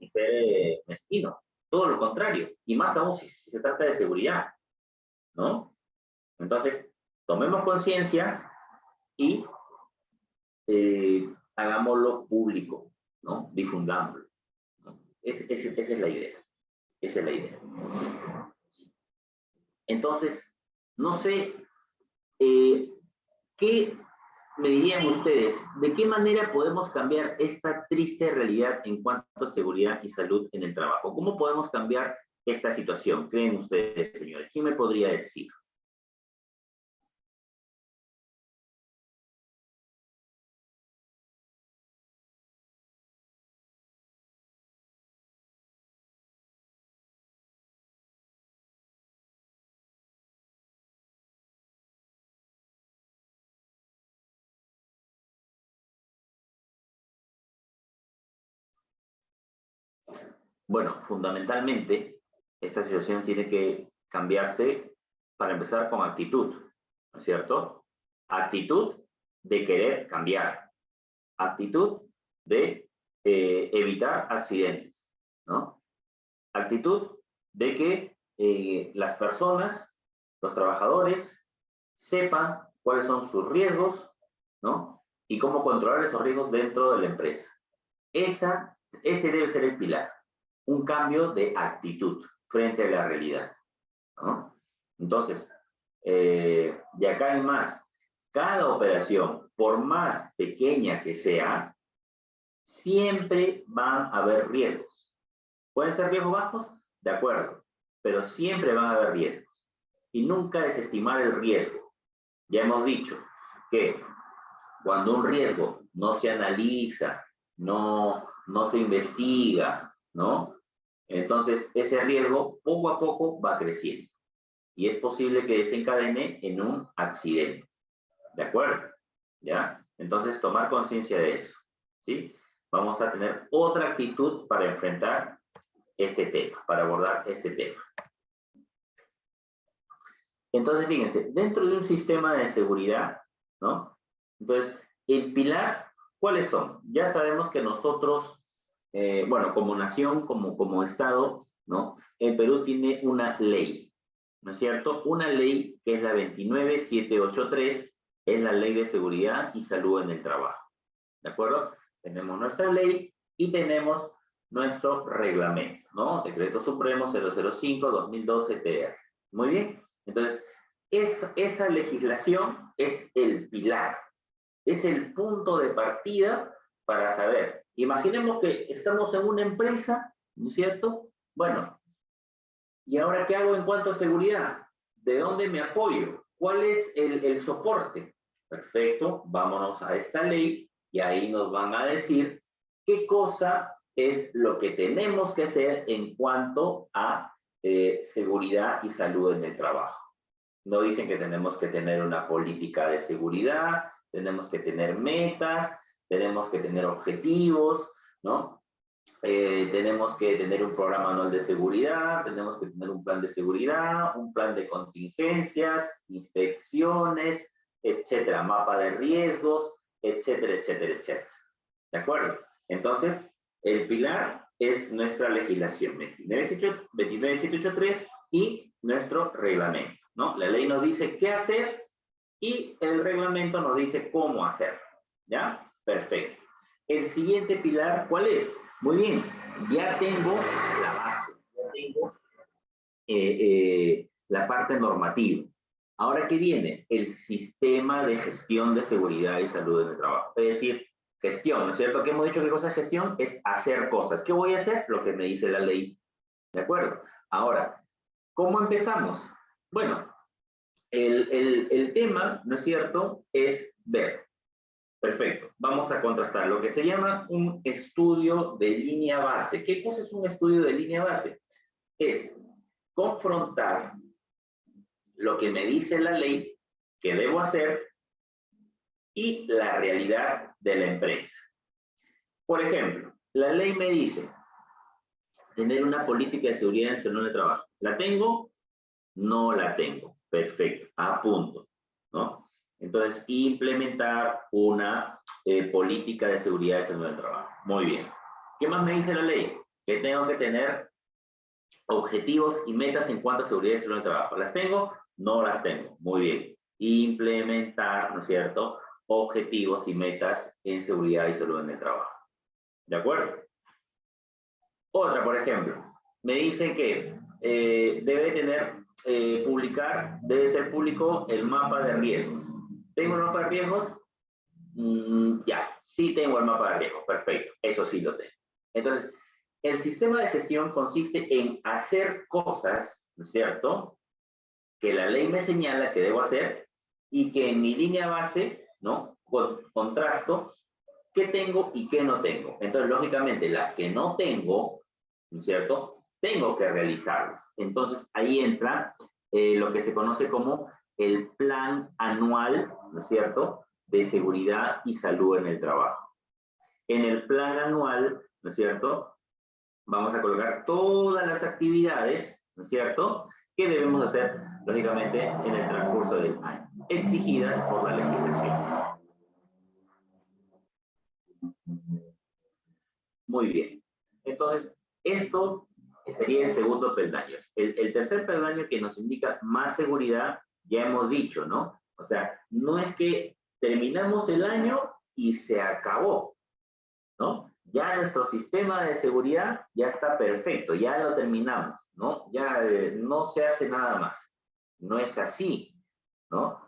y ser mezquino. Todo lo contrario. Y más aún si, si se trata de seguridad. ¿No? Entonces, tomemos conciencia y eh, hagámoslo público, ¿no? Difundámoslo. esa es la idea. Esa es la idea. Entonces, no sé, eh, ¿qué me dirían ustedes? ¿De qué manera podemos cambiar esta triste realidad en cuanto a seguridad y salud en el trabajo? ¿Cómo podemos cambiar esta situación? ¿Creen ustedes, señores? ¿Quién me podría decir? Bueno, fundamentalmente esta situación tiene que cambiarse para empezar con actitud, ¿no es cierto? Actitud de querer cambiar, actitud de eh, evitar accidentes, ¿no? Actitud de que eh, las personas, los trabajadores, sepan cuáles son sus riesgos, ¿no? Y cómo controlar esos riesgos dentro de la empresa. Esa, ese debe ser el pilar, un cambio de actitud frente a la realidad. ¿no? Entonces, eh, de acá en más, cada operación, por más pequeña que sea, siempre van a haber riesgos. ¿Pueden ser riesgos bajos? De acuerdo, pero siempre van a haber riesgos. Y nunca desestimar el riesgo. Ya hemos dicho que cuando un riesgo no se analiza, no, no se investiga, ¿no? Entonces, ese riesgo poco a poco va creciendo y es posible que desencadene en un accidente. ¿De acuerdo? ¿Ya? Entonces, tomar conciencia de eso. ¿Sí? Vamos a tener otra actitud para enfrentar este tema, para abordar este tema. Entonces, fíjense, dentro de un sistema de seguridad, ¿no? Entonces, el pilar, ¿cuáles son? Ya sabemos que nosotros eh, bueno, como nación, como, como Estado, ¿no? El Perú tiene una ley, ¿no es cierto? Una ley que es la 29783, es la Ley de Seguridad y Salud en el Trabajo, ¿de acuerdo? Tenemos nuestra ley y tenemos nuestro reglamento, ¿no? Decreto Supremo 005-2012-TR. Muy bien. Entonces, esa legislación es el pilar, es el punto de partida para saber. Imaginemos que estamos en una empresa, ¿no es cierto? Bueno, ¿y ahora qué hago en cuanto a seguridad? ¿De dónde me apoyo? ¿Cuál es el, soporte? Perfecto, vámonos a esta ley y ahí nos van a decir qué cosa es lo que tenemos que hacer en cuanto a eh, seguridad y salud en el trabajo. No dicen que tenemos que tener una política de seguridad, tenemos que tener metas, tenemos que tener objetivos, ¿no? Eh, tenemos que tener un programa anual de seguridad, tenemos que tener un plan de seguridad, un plan de contingencias, inspecciones, etcétera, mapa de riesgos, etcétera, etcétera, etcétera. ¿De acuerdo? Entonces, el pilar es nuestra legislación 29783 y nuestro reglamento, ¿no? La ley nos dice qué hacer y el reglamento nos dice cómo hacerlo, ¿ya? Perfecto. El siguiente pilar, ¿cuál es? Muy bien, ya tengo la base, ya tengo eh, eh, la parte normativa. Ahora, ¿qué viene? El sistema de gestión de seguridad y salud en el trabajo. Es decir, Gestión, ¿no es cierto? ¿Qué hemos dicho que cosa es gestión? Es hacer cosas. ¿Qué voy a hacer? Lo que me dice la ley. ¿De acuerdo? Ahora, ¿cómo empezamos? Bueno, el, el tema, ¿no es cierto? Es ver. Perfecto. Vamos a contrastar lo que se llama un estudio de línea base. ¿Qué cosa es un estudio de línea base? Es confrontar lo que me dice la ley que debo hacer y la realidad de la empresa. Por ejemplo, la ley me dice tener una política de seguridad en salud de trabajo. ¿La tengo? No la tengo. Perfecto. A punto. Entonces, implementar una eh, política de seguridad en salud del trabajo. Muy bien. ¿Qué más me dice la ley? Que tengo que tener objetivos y metas en cuanto a seguridad y salud del trabajo. ¿Las tengo? No las tengo. Muy bien. Implementar, ¿no es cierto? objetivos y metas en seguridad y salud en el trabajo. ¿De acuerdo? Otra, por ejemplo, me dice que eh, debe tener, eh, publicar, debe ser público el mapa de riesgos. ¿Tengo el mapa de riesgos? Mm, ya, sí tengo el mapa de riesgos, perfecto, eso sí lo tengo. Entonces, el sistema de gestión consiste en hacer cosas, ¿no es cierto?, que la ley me señala que debo hacer y que en mi línea base ¿no? contrasto qué tengo y qué no tengo. Entonces, lógicamente, las que no tengo, ¿no es cierto? Tengo que realizarlas. Entonces, ahí entra eh, lo que se conoce como el plan anual, ¿no es cierto?, de seguridad y salud en el trabajo. En el plan anual, ¿no es cierto?, vamos a colocar todas las actividades, ¿no es cierto?, que debemos hacer, lógicamente, en el transcurso del año exigidas por la legislación. Muy bien. Entonces, esto sería el segundo peldaño. El, el, tercer peldaño que nos indica más seguridad, ya hemos dicho, ¿no? O sea, no es que terminamos el año y se acabó, ¿no? Ya nuestro sistema de seguridad ya está perfecto, ya lo terminamos, ¿no? Ya eh, no se hace nada más. No es así, ¿no?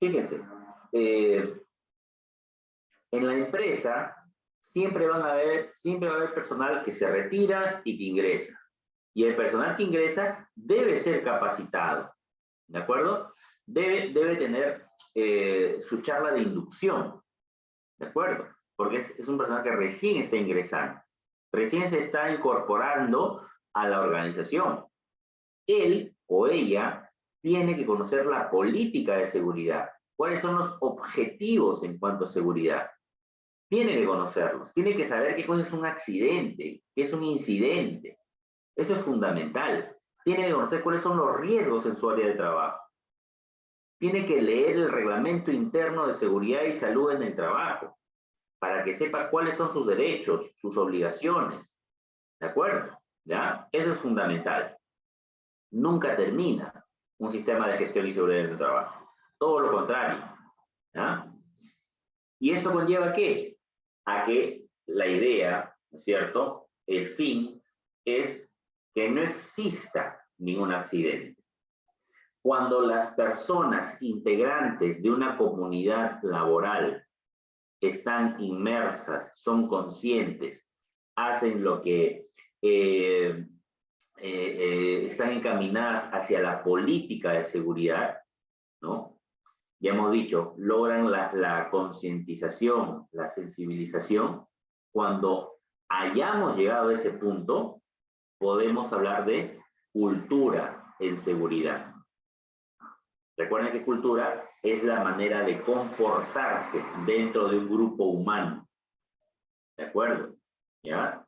Fíjense, eh, en la empresa siempre van a haber, siempre va a haber personal que se retira y que ingresa. Y el personal que ingresa debe ser capacitado, ¿de acuerdo? Debe, tener eh, su charla de inducción, ¿de acuerdo? Porque es, es un personal que recién está ingresando, recién se está incorporando a la organización. Él o ella tiene que conocer la política de seguridad, cuáles son los objetivos en cuanto a seguridad. Tiene que conocerlos, tiene que saber qué cosa es un accidente, qué es un incidente. Eso es fundamental. Tiene que conocer cuáles son los riesgos en su área de trabajo. Tiene que leer el reglamento interno de seguridad y salud en el trabajo para que sepa cuáles son sus derechos, sus obligaciones. ¿De acuerdo? ¿Ya? Eso es fundamental. Nunca termina un sistema de gestión y seguridad del trabajo. Todo lo contrario. ¿ya? ¿Y esto conlleva qué? A que la idea ¿no es cierto? El fin es que no exista ningún accidente. Cuando las personas integrantes de una comunidad laboral están inmersas, son conscientes, hacen lo que eh, eh, eh, están encaminadas hacia la política de seguridad, ¿no? Ya hemos dicho, logran la, la concientización, la sensibilización. Cuando hayamos llegado a ese punto, podemos hablar de cultura en seguridad. Recuerden que cultura es la manera de comportarse dentro de un grupo humano. ¿De acuerdo? ¿Ya?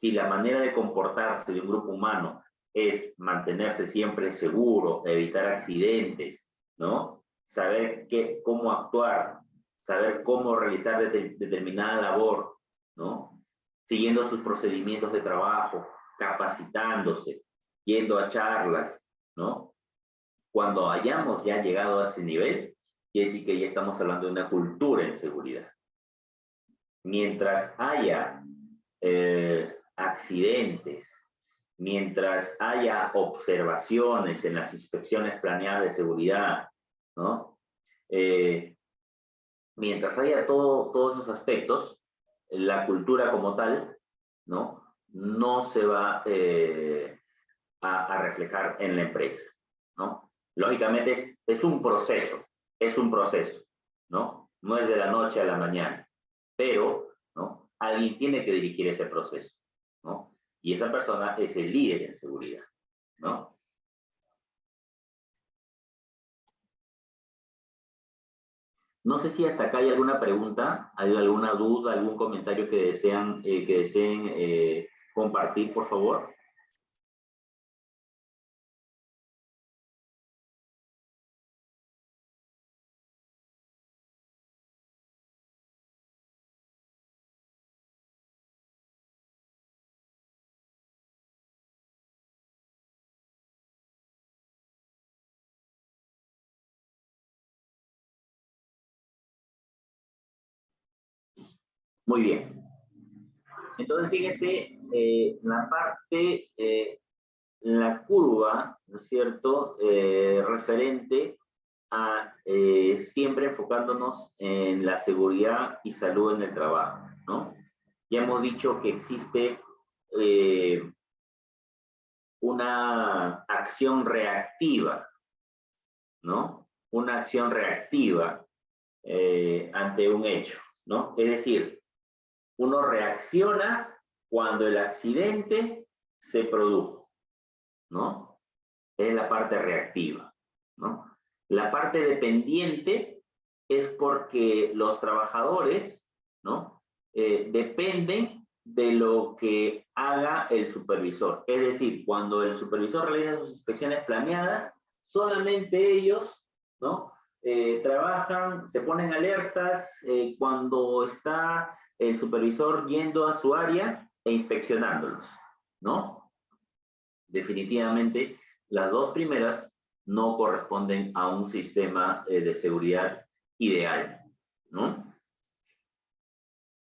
Si la manera de comportarse de un grupo humano es mantenerse siempre seguro, evitar accidentes, ¿no? Saber qué, cómo actuar, saber cómo realizar determinada labor, ¿no? Siguiendo sus procedimientos de trabajo, capacitándose, yendo a charlas, ¿no? Cuando hayamos ya llegado a ese nivel, quiere decir que ya estamos hablando de una cultura en seguridad. Mientras haya eh, accidentes, mientras haya observaciones en las inspecciones planeadas de seguridad, ¿no? Eh, mientras haya todo, todos esos aspectos, la cultura como tal, ¿no? No se va eh, a, a reflejar en la empresa, ¿no? Lógicamente es, es un proceso, es un proceso, ¿no? No es de la noche a la mañana, pero, ¿no? Alguien tiene que dirigir ese proceso, ¿no? Y esa persona es el líder en seguridad, ¿no? No sé si hasta acá hay alguna pregunta, hay alguna duda, algún comentario que desean, eh, que deseen eh, compartir, por favor. Muy bien. Entonces, fíjese, eh, la parte, eh, la curva, ¿no es cierto?, eh, referente a siempre enfocándonos en la seguridad y salud en el trabajo, ¿no? Ya hemos dicho que existe una acción reactiva, ¿no? Una acción reactiva ante un hecho, ¿no? Es decir, uno reacciona cuando el accidente se produjo, ¿no? Es la parte reactiva, ¿no? La parte dependiente es porque los trabajadores, ¿no? Eh, dependen de lo que haga el supervisor. Es decir, cuando el supervisor realiza sus inspecciones planeadas, solamente ellos, ¿no? Eh, trabajan, se ponen alertas eh, cuando está el supervisor yendo a su área e inspeccionándolos, ¿no? Definitivamente, las dos primeras no corresponden a un sistema eh, de seguridad ideal, ¿no?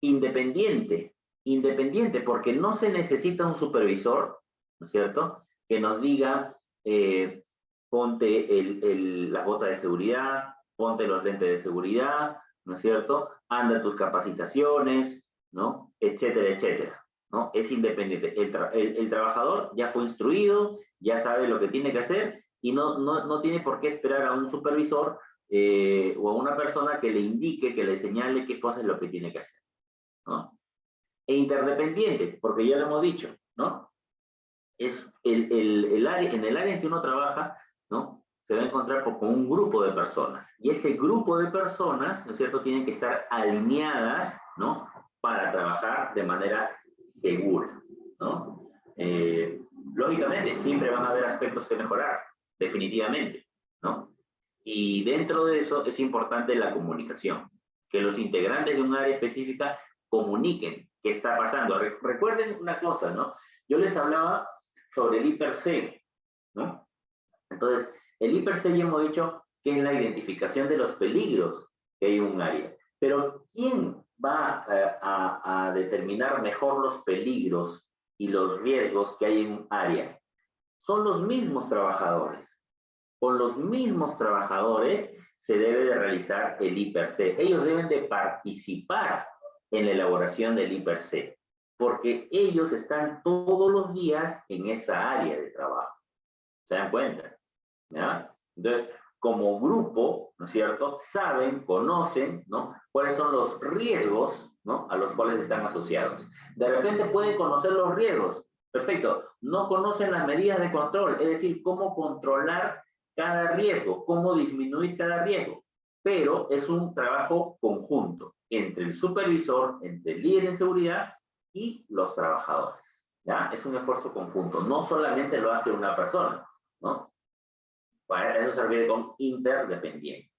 Independiente, independiente, porque no se necesita un supervisor, ¿no es cierto?, que nos diga, eh, ponte el, la bota de seguridad, ponte los lentes de seguridad, ¿no es cierto? Anda tus capacitaciones, ¿no? Etcétera, etcétera, ¿no? Es independiente. El, trabajador ya fue instruido, ya sabe lo que tiene que hacer y no, no, tiene por qué esperar a un supervisor eh, o a una persona que le indique, que le señale qué cosa es lo que tiene que hacer, ¿no? E interdependiente, porque ya lo hemos dicho, ¿no? Es el, el área, en el área en que uno trabaja, ¿no? Se va a encontrar con un grupo de personas. Y ese grupo de personas, ¿no es cierto?, tienen que estar alineadas, ¿no?, para trabajar de manera segura, ¿no? Eh, lógicamente, siempre van a haber aspectos que mejorar, definitivamente, ¿no? Y dentro de eso es importante la comunicación, que los integrantes de un área específica comuniquen qué está pasando. Recuerden una cosa, ¿no? Yo les hablaba sobre el hiper-C, ¿no? Entonces, el ya hemos dicho que es la identificación de los peligros que hay en un área. Pero ¿quién va eh, a, determinar mejor los peligros y los riesgos que hay en un área. Son los mismos trabajadores. Con los mismos trabajadores se debe de realizar el IPRC. Ellos deben de participar en la elaboración del IPRC, porque ellos están todos los días en esa área de trabajo. ¿Se dan cuenta? ¿Ya? Entonces, como grupo, ¿no es cierto?, saben, conocen, ¿no?, cuáles son los riesgos, ¿no?, a los cuales están asociados. De repente pueden conocer los riesgos, perfecto, no conocen las medidas de control, es decir, cómo controlar cada riesgo, cómo disminuir cada riesgo, pero es un trabajo conjunto entre el supervisor, entre el líder en seguridad y los trabajadores. ¿ya? Es un esfuerzo conjunto, no solamente lo hace una persona, ¿no? Para eso se refiere con interdependiente.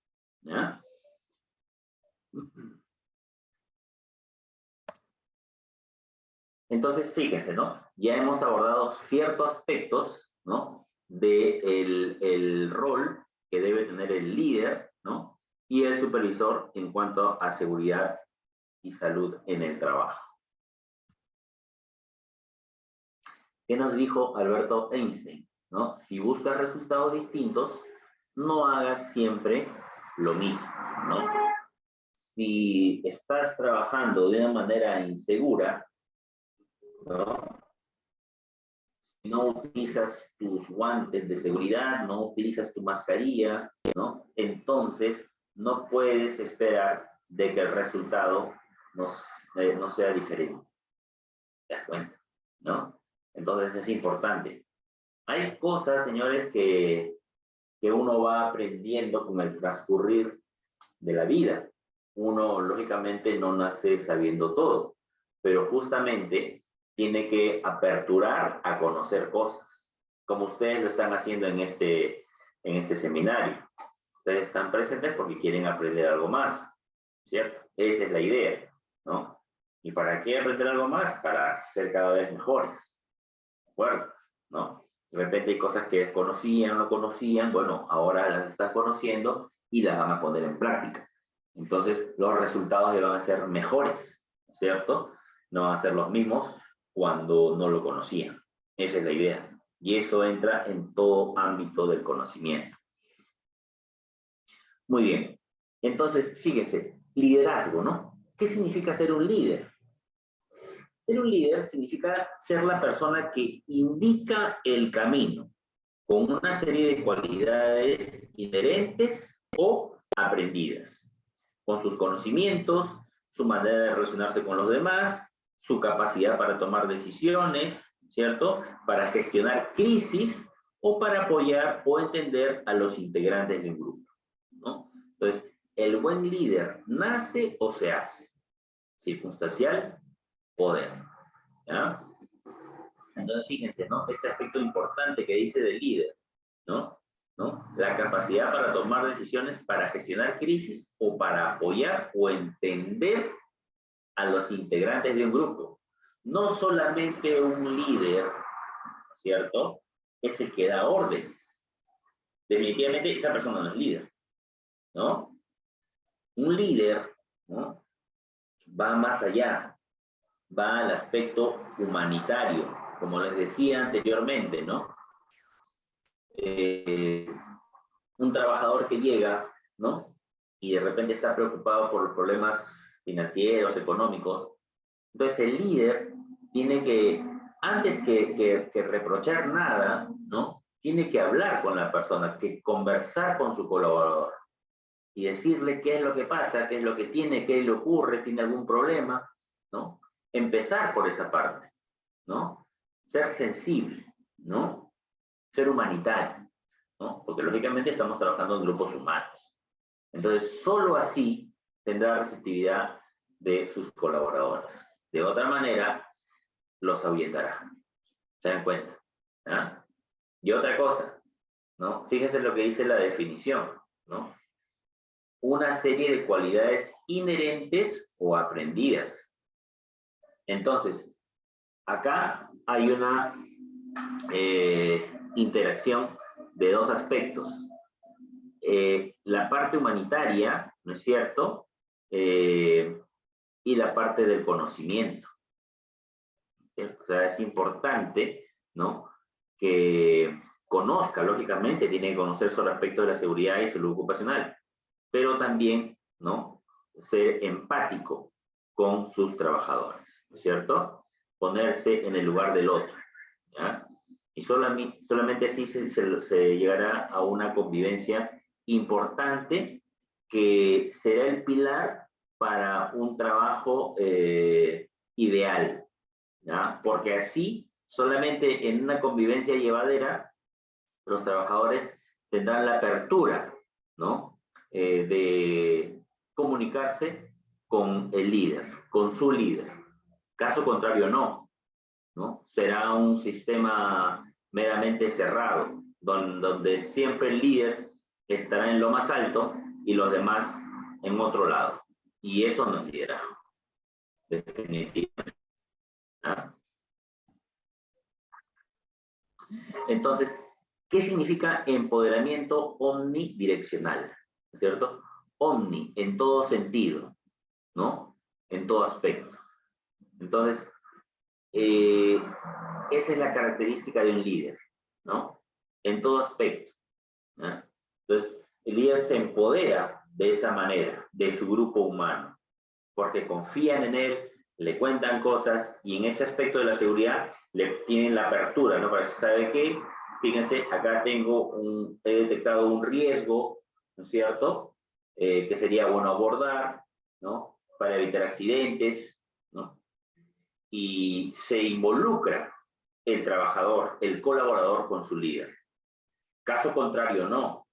Entonces, fíjense, ¿no? Ya hemos abordado ciertos aspectos, ¿no? De el, el rol que debe tener el líder, ¿no? Y el supervisor en cuanto a seguridad y salud en el trabajo. ¿Qué nos dijo Alberto Einstein? ¿No? Si buscas resultados distintos, no hagas siempre lo mismo, ¿no? Si estás trabajando de una manera insegura, ¿no? no utilizas tus guantes de seguridad, no utilizas tu mascarilla, ¿no? Entonces, no puedes esperar de que el resultado no, eh, no sea diferente. ¿Te das cuenta? ¿No? Entonces es importante. Hay cosas, señores, que, que uno va aprendiendo con el transcurrir de la vida. Uno, lógicamente, no nace sabiendo todo, pero justamente tiene que aperturar a conocer cosas, como ustedes lo están haciendo en este, en este seminario. Ustedes están presentes porque quieren aprender algo más, ¿cierto? Esa es la idea, ¿no? ¿Y para qué aprender algo más? Para ser cada vez mejores, ¿de acuerdo? ¿No? De repente hay cosas que desconocían, no conocían, bueno, ahora las están conociendo y las van a poner en práctica. Entonces, los resultados le van a ser mejores, ¿cierto? No van a ser los mismos cuando no lo conocían. Esa es la idea. Y eso entra en todo ámbito del conocimiento. Muy bien. Entonces, fíjense, liderazgo, ¿no? ¿Qué significa ser un líder? Ser un líder significa ser la persona que indica el camino con una serie de cualidades inherentes o aprendidas, con sus conocimientos, su manera de relacionarse con los demás, su capacidad para tomar decisiones, ¿cierto? Para gestionar crisis o para apoyar o entender a los integrantes de un grupo, ¿no? Entonces, el buen líder nace o se hace. Circunstancial, poder. ¿ya? Entonces, fíjense, ¿no? Este aspecto importante que dice del líder, ¿no? ¿no? La capacidad para tomar decisiones para gestionar crisis o para apoyar o entender a los integrantes de un grupo. No solamente un líder, ¿cierto? Es el que da órdenes. Definitivamente esa persona no es líder, ¿no? Un líder. Va más allá, va al aspecto humanitario, como les decía anteriormente, ¿no? Eh, un trabajador que llega, ¿no? Y de repente está preocupado por los problemas financieros, económicos. Entonces el líder tiene que, antes que, que, reprochar nada, ¿no? Tiene que hablar con la persona, que conversar con su colaborador y decirle qué es lo que pasa, qué es lo que tiene, qué le ocurre, tiene algún problema, ¿no? Empezar por esa parte, ¿no? Ser sensible, ¿no? Ser humanitario, ¿no? Porque lógicamente estamos trabajando en grupos humanos. Entonces, solo así tendrá receptividad de sus colaboradores. De otra manera, los ahuyentará. ¿Se dan cuenta? ¿Ah? Y otra cosa, ¿no? Fíjense lo que dice la definición, ¿no? Una serie de cualidades inherentes o aprendidas. Entonces, acá hay una eh, interacción de dos aspectos. Eh, la parte humanitaria, ¿no es cierto? Eh, y la parte del conocimiento. O sea, es importante, ¿no? Que conozca, lógicamente, tiene que conocer sobre aspectos de la seguridad y salud ocupacional, pero también, ¿no? Ser empático con sus trabajadores, ¿no es cierto? Ponerse en el lugar del otro, ¿ya? Y solamente, solamente así se, llegará a una convivencia importante que será el pilar para un trabajo eh, ideal, ¿ya? Porque así, solamente en una convivencia llevadera, los trabajadores tendrán la apertura, ¿no? Eh, de comunicarse con el líder, con su líder. Caso contrario, no, ¿no? Será un sistema meramente cerrado, donde, donde siempre el líder estará en lo más alto y los demás en otro lado. Y eso no es liderazgo, definitivamente. Entonces, ¿qué significa empoderamiento omnidireccional? ¿Cierto? Omni, en todo sentido, ¿no? En todo aspecto. Entonces, eh, esa es la característica de un líder, ¿no? En todo aspecto. Entonces, el líder se empodera de esa manera, de su grupo humano, porque confían en él, le cuentan cosas y en ese aspecto de la seguridad le tienen la apertura, ¿no? Para que sabe que, fíjense, acá tengo un, he detectado un riesgo, ¿no es cierto? Eh, que sería bueno abordar, ¿no? Para evitar accidentes, ¿no? Y se involucra el trabajador, el colaborador con su líder. Caso contrario, no,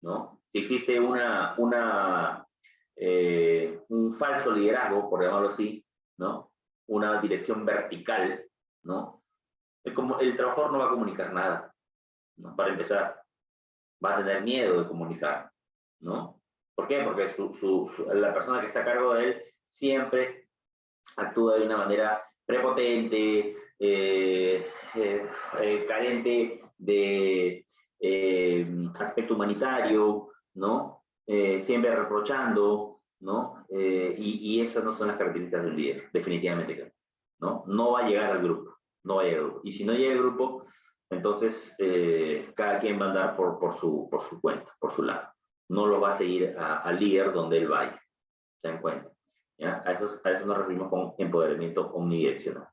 ¿no? Si existe una, una, eh, un falso liderazgo, por llamarlo así, ¿no? Una dirección vertical, ¿no? El, como, el trabajador no va a comunicar nada, ¿no? Para empezar, va a tener miedo de comunicar, ¿no? ¿Por qué? Porque su, su, la persona que está a cargo de él siempre actúa de una manera prepotente, eh, eh, eh carente de aspecto humanitario, ¿no? siempre reprochando, ¿no? Eh, y, y, esas no son las características del líder, definitivamente, ¿no? No va a llegar al grupo, no va a llegar al grupo. Y si no llega al grupo, entonces eh, cada quien va a andar por, por, su, por su cuenta, por su lado. No lo va a seguir al líder donde él vaya, ¿se dan cuenta? A, eso, a eso nos referimos con empoderamiento omnidireccional.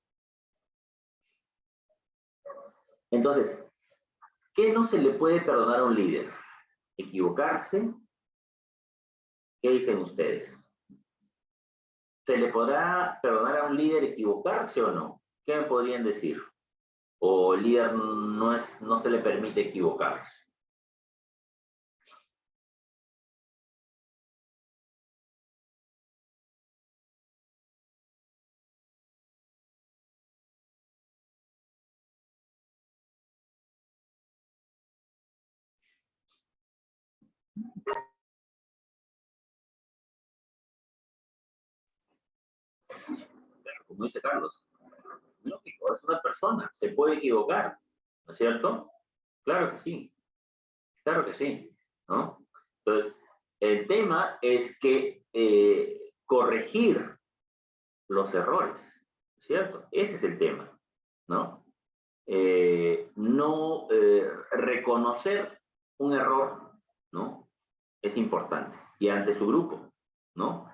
Entonces, ¿qué no se le puede perdonar a un líder? Equivocarse, ¿Qué dicen ustedes? ¿Se le podrá perdonar a un líder equivocarse o no? ¿Qué me podrían decir? ¿O el líder no, es, no se le permite equivocarse? Como dice Carlos, lógico, es una persona, se puede equivocar, ¿no es cierto? Claro que sí, claro que sí, ¿no? Entonces, el tema es que eh, corregir los errores, ¿cierto? Ese es el tema, ¿no? Eh, no eh, reconocer un error, ¿no? Es importante. Y ante su grupo, ¿no?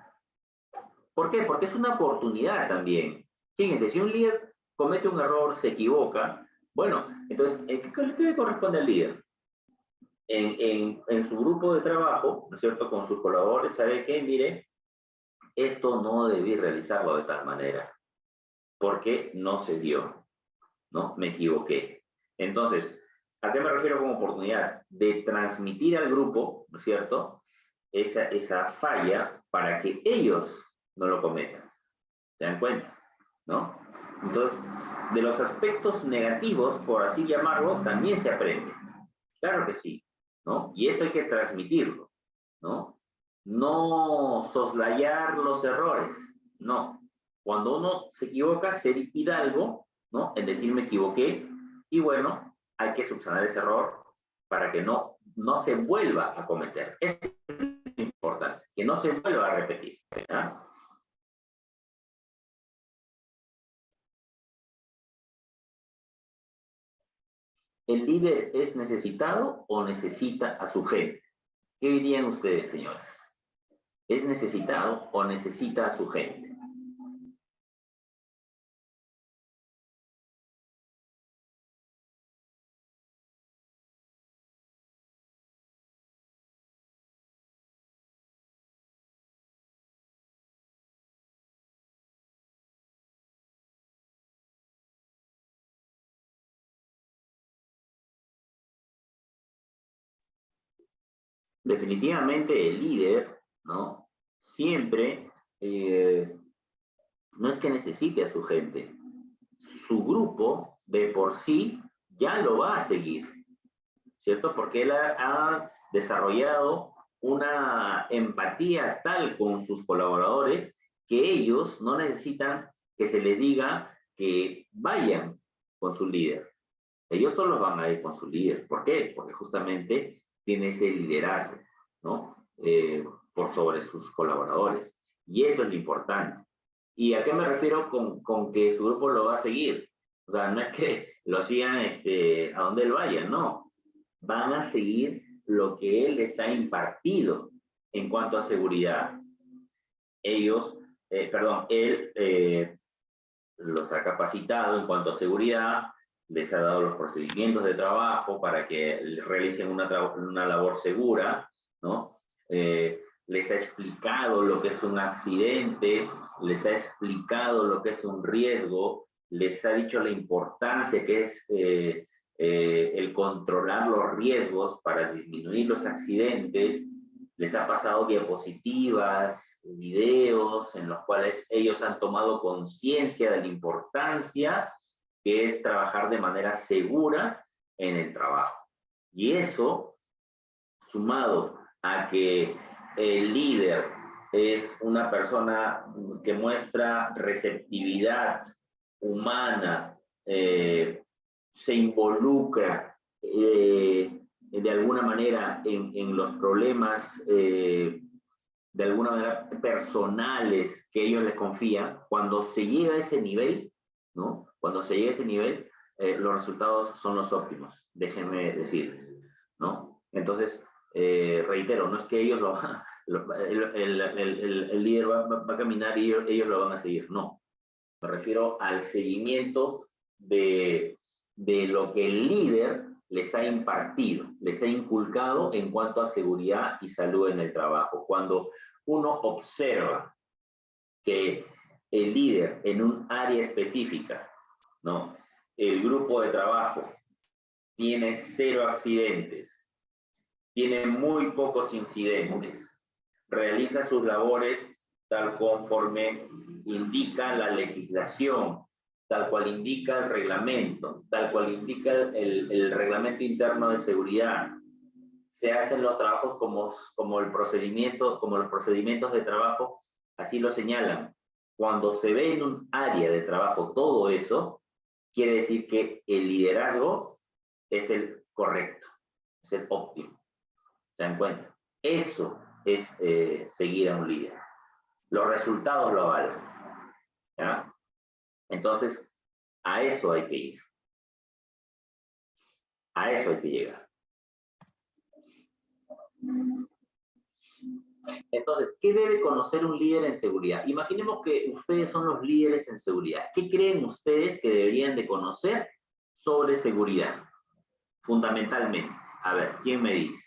¿Por qué? Porque es una oportunidad también. Fíjense, si un líder comete un error, se equivoca, bueno, entonces, ¿qué, qué le corresponde al líder? En, en, en, su grupo de trabajo, ¿no es cierto?, con sus colaboradores, sabe que, mire, esto no debí realizarlo de tal manera, porque no se dio, ¿no? Me equivoqué. Entonces, ¿a qué me refiero como oportunidad? De transmitir al grupo, ¿no es cierto?, esa, esa falla para que ellos no lo cometan. ¿Se dan cuenta? ¿No? Entonces, de los aspectos negativos, por así llamarlo, también se aprende. Claro que sí, ¿no? Y eso hay que transmitirlo, ¿no? No soslayar los errores, no. Cuando uno se equivoca, ser hidalgo, ¿no? En decir me equivoqué, y bueno, hay que subsanar ese error para que no, no se vuelva a cometer. es importante, que no se vuelva a repetir. ¿ya? ¿El líder es necesitado o necesita a su gente? ¿Qué dirían ustedes, señores? ¿Es necesitado o necesita a su gente? Definitivamente el líder, ¿no? Siempre, eh, no es que necesite a su gente, su grupo de por sí ya lo va a seguir, ¿cierto? Porque él ha, desarrollado una empatía tal con sus colaboradores que ellos no necesitan que se les diga que vayan con su líder. Ellos solo van a ir con su líder. ¿Por qué? Porque justamente tiene ese liderazgo, ¿no? Eh, por sobre sus colaboradores. Y eso es lo importante. ¿Y a qué me refiero con, con, que su grupo lo va a seguir? O sea, no es que lo sigan este, a donde él vaya, no. Van a seguir lo que él les ha impartido en cuanto a seguridad. Ellos, eh, perdón, él eh, los ha capacitado en cuanto a seguridad, les ha dado los procedimientos de trabajo para que realicen una, una labor segura, ¿no? Eh, les ha explicado lo que es un accidente, les ha explicado lo que es un riesgo, les ha dicho la importancia que es eh, eh, el controlar los riesgos para disminuir los accidentes, les ha pasado diapositivas, videos en los cuales ellos han tomado conciencia de la importancia que es trabajar de manera segura en el trabajo. Y eso, sumado a que el líder es una persona que muestra receptividad humana, eh, se involucra eh, de alguna manera en, los problemas eh, de alguna manera personales que ellos les confían, cuando se llega a ese nivel, ¿no? Cuando se llega a ese nivel, eh, los resultados son los óptimos, déjenme decirles, ¿no? Entonces, eh, reitero, no es que ellos lo, el, el, líder va, a caminar y ellos, lo van a seguir, no. Me refiero al seguimiento de, de lo que el líder les ha impartido, les ha inculcado en cuanto a seguridad y salud en el trabajo. Cuando uno observa que el líder en un área específica ¿no? El grupo de trabajo tiene cero accidentes, tiene muy pocos incidentes, realiza sus labores tal conforme indica la legislación, tal cual indica el reglamento, tal cual indica el, reglamento interno de seguridad. Se hacen los trabajos como, como, el procedimiento, como los procedimientos de trabajo así lo señalan. Cuando se ve en un área de trabajo todo eso, quiere decir que el liderazgo es el correcto, es el óptimo. ¿Se dan cuenta? Eso es eh, seguir a un líder. Los resultados lo avalan. ¿ya? Entonces, a eso hay que ir. A eso hay que llegar. Entonces, ¿qué debe conocer un líder en seguridad? Imaginemos que ustedes son los líderes en seguridad. ¿Qué creen ustedes que deberían de conocer sobre seguridad? Fundamentalmente. A ver, ¿quién me dice?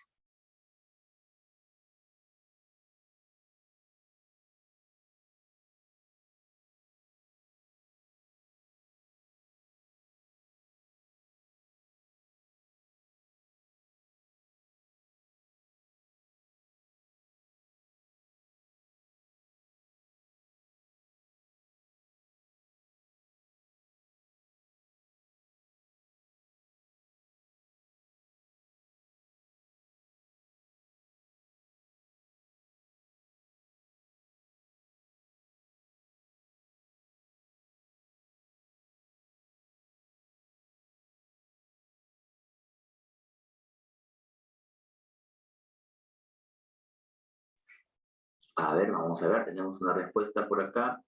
A ver, vamos a ver, tenemos una respuesta por acá.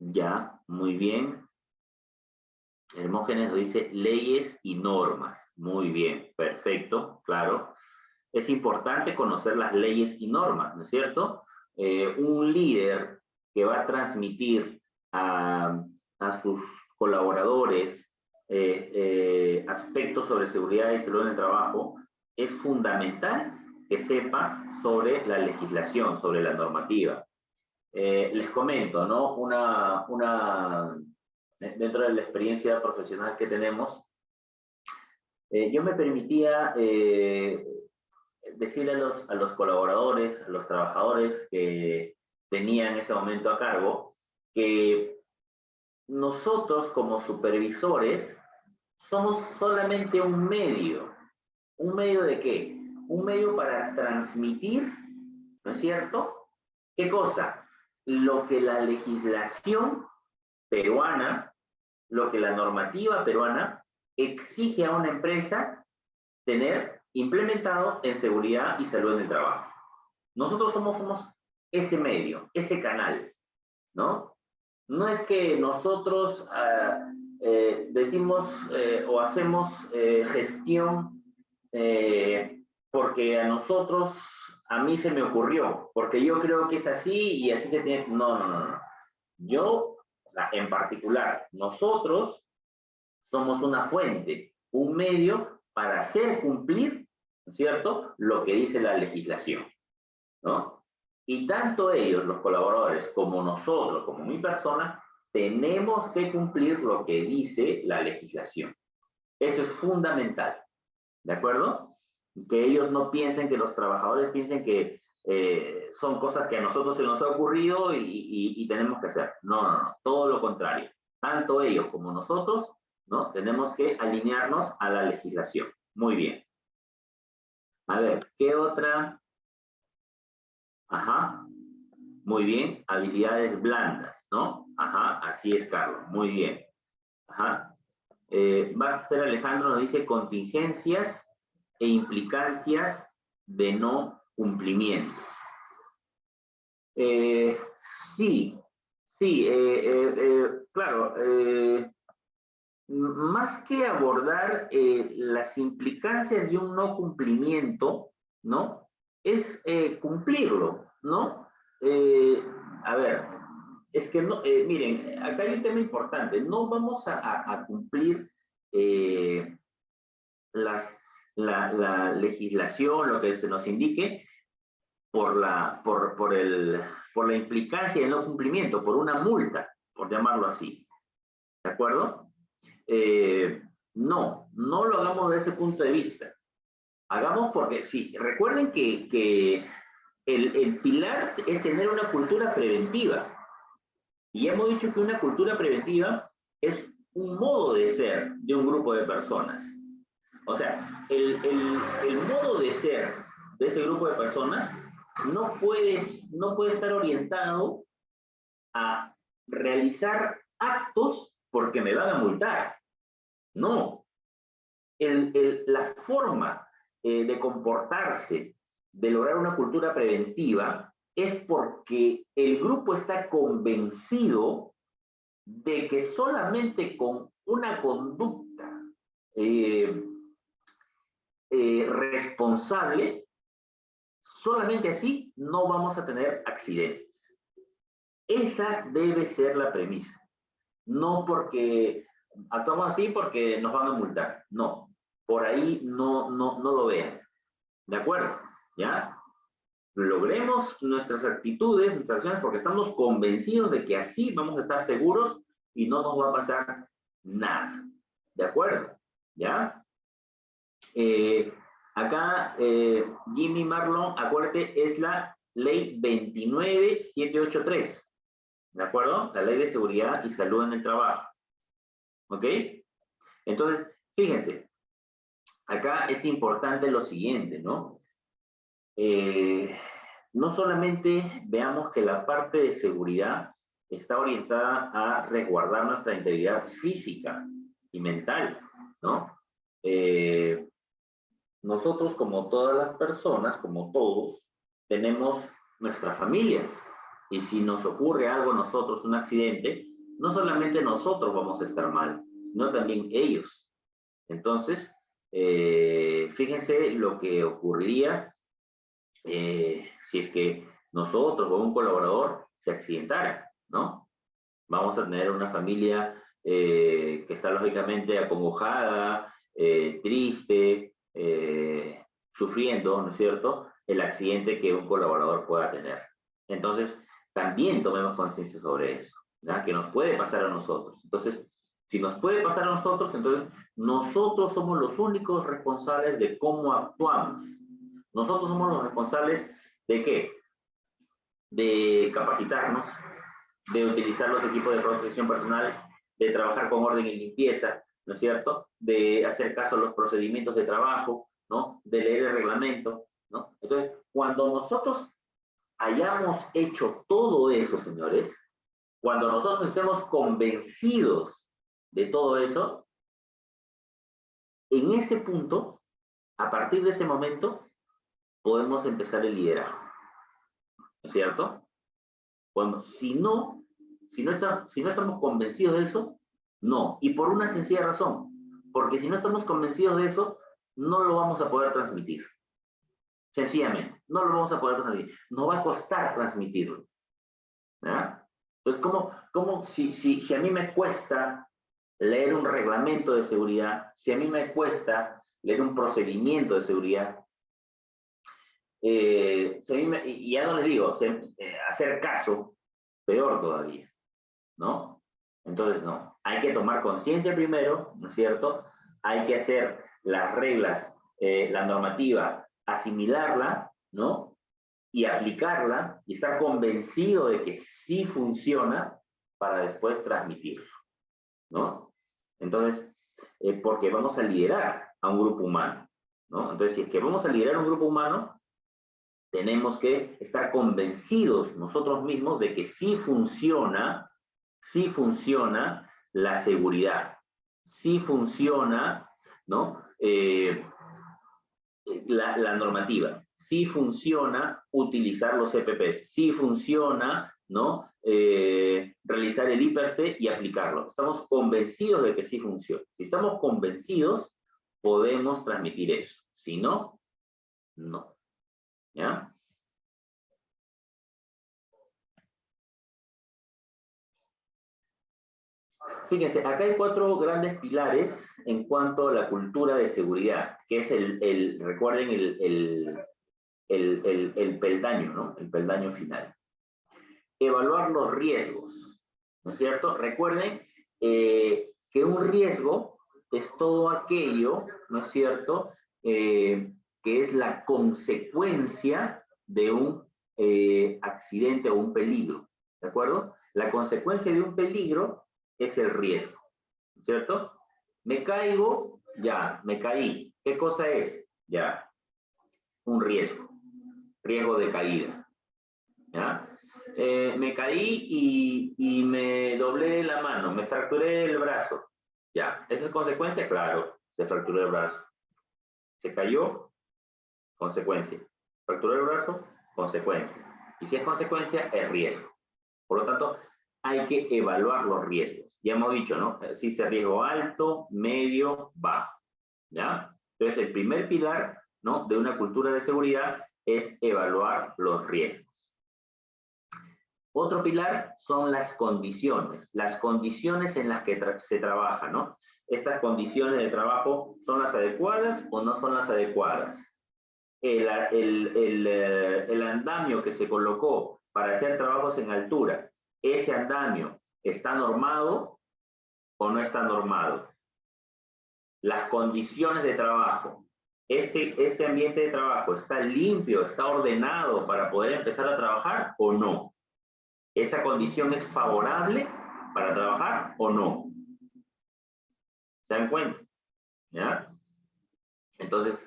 Ya, muy bien. Hermógenes nos dice leyes y normas. Muy bien, perfecto, claro. Es importante conocer las leyes y normas, ¿no es cierto? Eh, un líder que va a transmitir a, sus colaboradores eh, eh, aspectos sobre seguridad y salud en el trabajo, es fundamental que sepa sobre la legislación, sobre la normativa. les comento, ¿no? Una, una, dentro de la experiencia profesional que tenemos, yo me permitía decirle a los, a los colaboradores, a los trabajadores que tenía en ese momento a cargo, que nosotros como supervisores somos solamente un medio. ¿Un medio de qué? Un medio para transmitir, ¿no es cierto? ¿Qué cosa? Lo que la legislación peruana, lo que la normativa peruana exige a una empresa tener implementado en seguridad y salud en el trabajo. Nosotros somos, ese medio, ese canal, ¿no? No es que nosotros ah, eh, decimos eh, o hacemos eh, gestión porque a nosotros, a mí se me ocurrió, porque yo creo que es así y así se tiene... No, no, no, no. Yo, en particular, nosotros somos una fuente, un medio para hacer cumplir, ¿cierto?, lo que dice la legislación, ¿no? Y tanto ellos, los colaboradores, como nosotros, como mi persona, tenemos que cumplir lo que dice la legislación. Eso es fundamental, ¿de acuerdo? Que ellos no piensen, que los trabajadores piensen que eh, son cosas que a nosotros se nos ha ocurrido y, tenemos que hacer. No, no, no, todo lo contrario. Tanto ellos como nosotros ¿no? Tenemos que alinearnos a la legislación. Muy bien. A ver, ¿qué otra? Ajá. Muy bien, habilidades blandas, ¿no? Ajá, así es, Carlos. Muy bien. Ajá. Eh, Baxter Alejandro nos dice contingencias e implicancias de no cumplimiento. Eh, sí, sí, eh, claro, más que abordar eh, las implicancias de un no cumplimiento, ¿no? Es eh, cumplirlo, ¿no? Eh, a ver, es que no, miren, acá hay un tema importante, no vamos a, cumplir las, la, legislación, lo que se nos indique, por la, por, por, el, por la implicancia del no cumplimiento, por una multa, por llamarlo así. ¿De acuerdo? Eh, no, no lo hagamos desde ese punto de vista. Hagamos porque sí, recuerden que, el, pilar es tener una cultura preventiva. Y hemos dicho que una cultura preventiva es un modo de ser de un grupo de personas. O sea, el, modo de ser de ese grupo de personas no, puedes, no puede estar orientado a realizar actos porque me van a multar. No. la forma eh, de comportarse, de lograr una cultura preventiva, es porque el grupo está convencido de que solamente con una conducta eh, eh, responsable, solamente así no vamos a tener accidentes. Esa debe ser la premisa. No porque actuamos así porque nos van a multar. No, por ahí no, no, no lo vean. ¿De acuerdo? ¿Ya? Logremos nuestras actitudes, nuestras acciones, porque estamos convencidos de que así vamos a estar seguros y no nos va a pasar nada. ¿De acuerdo? ¿Ya? Eh, acá, eh, Jimmy Marlon, acuérdate, es la ley 29783. ¿De acuerdo? La ley de seguridad y salud en el trabajo. ¿Ok? Entonces, fíjense, acá es importante lo siguiente, ¿no? Eh, no solamente veamos que la parte de seguridad está orientada a resguardar nuestra integridad física y mental, ¿no? Eh, nosotros, como todas las personas, como todos, tenemos nuestra familia. Y si nos ocurre algo a nosotros, un accidente, no solamente nosotros vamos a estar mal, sino también ellos. Entonces, eh, fíjense lo que ocurriría eh, si es que nosotros o un colaborador se accidentara, ¿no? Vamos a tener una familia eh, que está lógicamente acongojada, triste, sufriendo, ¿no es cierto?, el accidente que un colaborador pueda tener. Entonces, también tomemos conciencia sobre eso, ¿ya? que nos puede pasar a nosotros. Entonces, si nos puede pasar a nosotros, entonces nosotros somos los únicos responsables de cómo actuamos. Nosotros somos los responsables de qué? De capacitarnos, de utilizar los equipos de protección personal, de trabajar con orden y limpieza, ¿no es cierto? De hacer caso a los procedimientos de trabajo, ¿no? De leer el reglamento, ¿no? Entonces, cuando nosotros hayamos hecho todo eso, señores, cuando nosotros estemos convencidos de todo eso, en ese punto, a partir de ese momento, podemos empezar el liderazgo. ¿No es cierto? Bueno, si no, si no, está, si no estamos convencidos de eso, no. Y por una sencilla razón, porque si no estamos convencidos de eso, no lo vamos a poder transmitir. Sencillamente, no lo vamos a poder transmitir. Nos va a costar transmitirlo. Entonces, ¿cómo, cómo si, si, si a mí me cuesta leer un reglamento de seguridad, si a mí me cuesta leer un procedimiento de seguridad, eh, y ya no les digo, eh, hacer caso, peor todavía, ¿no? Entonces, no, hay que tomar conciencia primero, ¿no es cierto? Hay que hacer las reglas, eh, la normativa, asimilarla, ¿no? Y aplicarla y estar convencido de que sí funciona para después transmitirlo, ¿no? Entonces, eh, porque vamos a liderar a un grupo humano, ¿no? Entonces, si es que vamos a liderar un grupo humano, tenemos que estar convencidos nosotros mismos de que sí funciona, sí funciona la seguridad, sí funciona, ¿no? Eh, la, normativa, sí funciona utilizar los EPPs, sí funciona ¿no? Eh, realizar el IPRC y aplicarlo. Estamos convencidos de que sí funciona. Si estamos convencidos, podemos transmitir eso. Si no, no. ¿Ya? Fíjense, acá hay cuatro grandes pilares en cuanto a la cultura de seguridad, que es el, recuerden, el, el, el, el peldaño, ¿no? El peldaño final evaluar los riesgos, ¿no es cierto? Recuerden eh, que un riesgo es todo aquello, ¿no es cierto?, eh, que es la consecuencia de un eh, accidente o un peligro, ¿de acuerdo? La consecuencia de un peligro es el riesgo, ¿cierto? Me caigo, ya, me caí. ¿Qué cosa es? Ya, un riesgo, riesgo de caída, ¿ya? Eh, me caí y, me doblé la mano, me fracturé el brazo. Ya, ¿esa es consecuencia? Claro, se fracturó el brazo. Se cayó, consecuencia. Fracturó el brazo, consecuencia. Y si es consecuencia, es riesgo. Por lo tanto, hay que evaluar los riesgos. Ya hemos dicho, ¿no? Existe riesgo alto, medio, bajo. ¿Ya? Entonces, el primer pilar, ¿no? De una cultura de seguridad es evaluar los riesgos. Otro pilar son las condiciones, las condiciones en las que se trabaja, ¿no? Estas condiciones de trabajo son las adecuadas o no son las adecuadas. El, eh, el andamio que se colocó para hacer trabajos en altura, ese andamio está normado o no está normado. Las condiciones de trabajo, este, este ambiente de trabajo está limpio, está ordenado para poder empezar a trabajar o no ¿Esa condición es favorable para trabajar o no? ¿Se dan cuenta? ¿Ya? Entonces,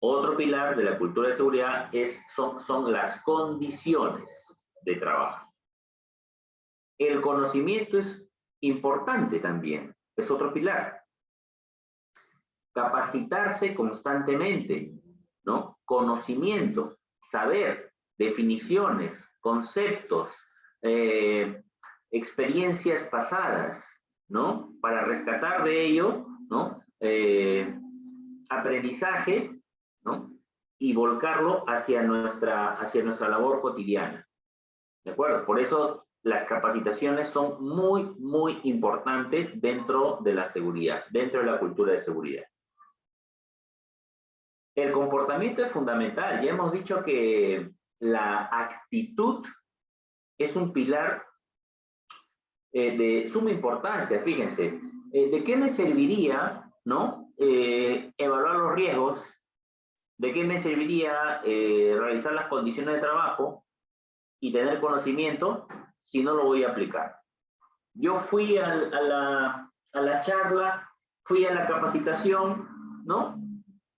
otro pilar de la cultura de seguridad es, son, son las condiciones de trabajo. El conocimiento es importante también, es otro pilar. Capacitarse constantemente, ¿no? Conocimiento, saber, definiciones, conceptos, eh, experiencias pasadas, ¿no? Para rescatar de ello, ¿no? Eh, aprendizaje, ¿no? Y volcarlo hacia nuestra, hacia nuestra labor cotidiana. ¿De acuerdo? Por eso las capacitaciones son muy, muy importantes dentro de la seguridad, dentro de la cultura de seguridad. El comportamiento es fundamental. Ya hemos dicho que la actitud es un pilar eh, de suma importancia. Fíjense, eh, ¿de qué me serviría ¿no? Eh, evaluar los riesgos? ¿De qué me serviría realizar las condiciones de trabajo y tener conocimiento si no lo voy a aplicar? Yo fui a, la, a la charla, fui a la capacitación, ¿no?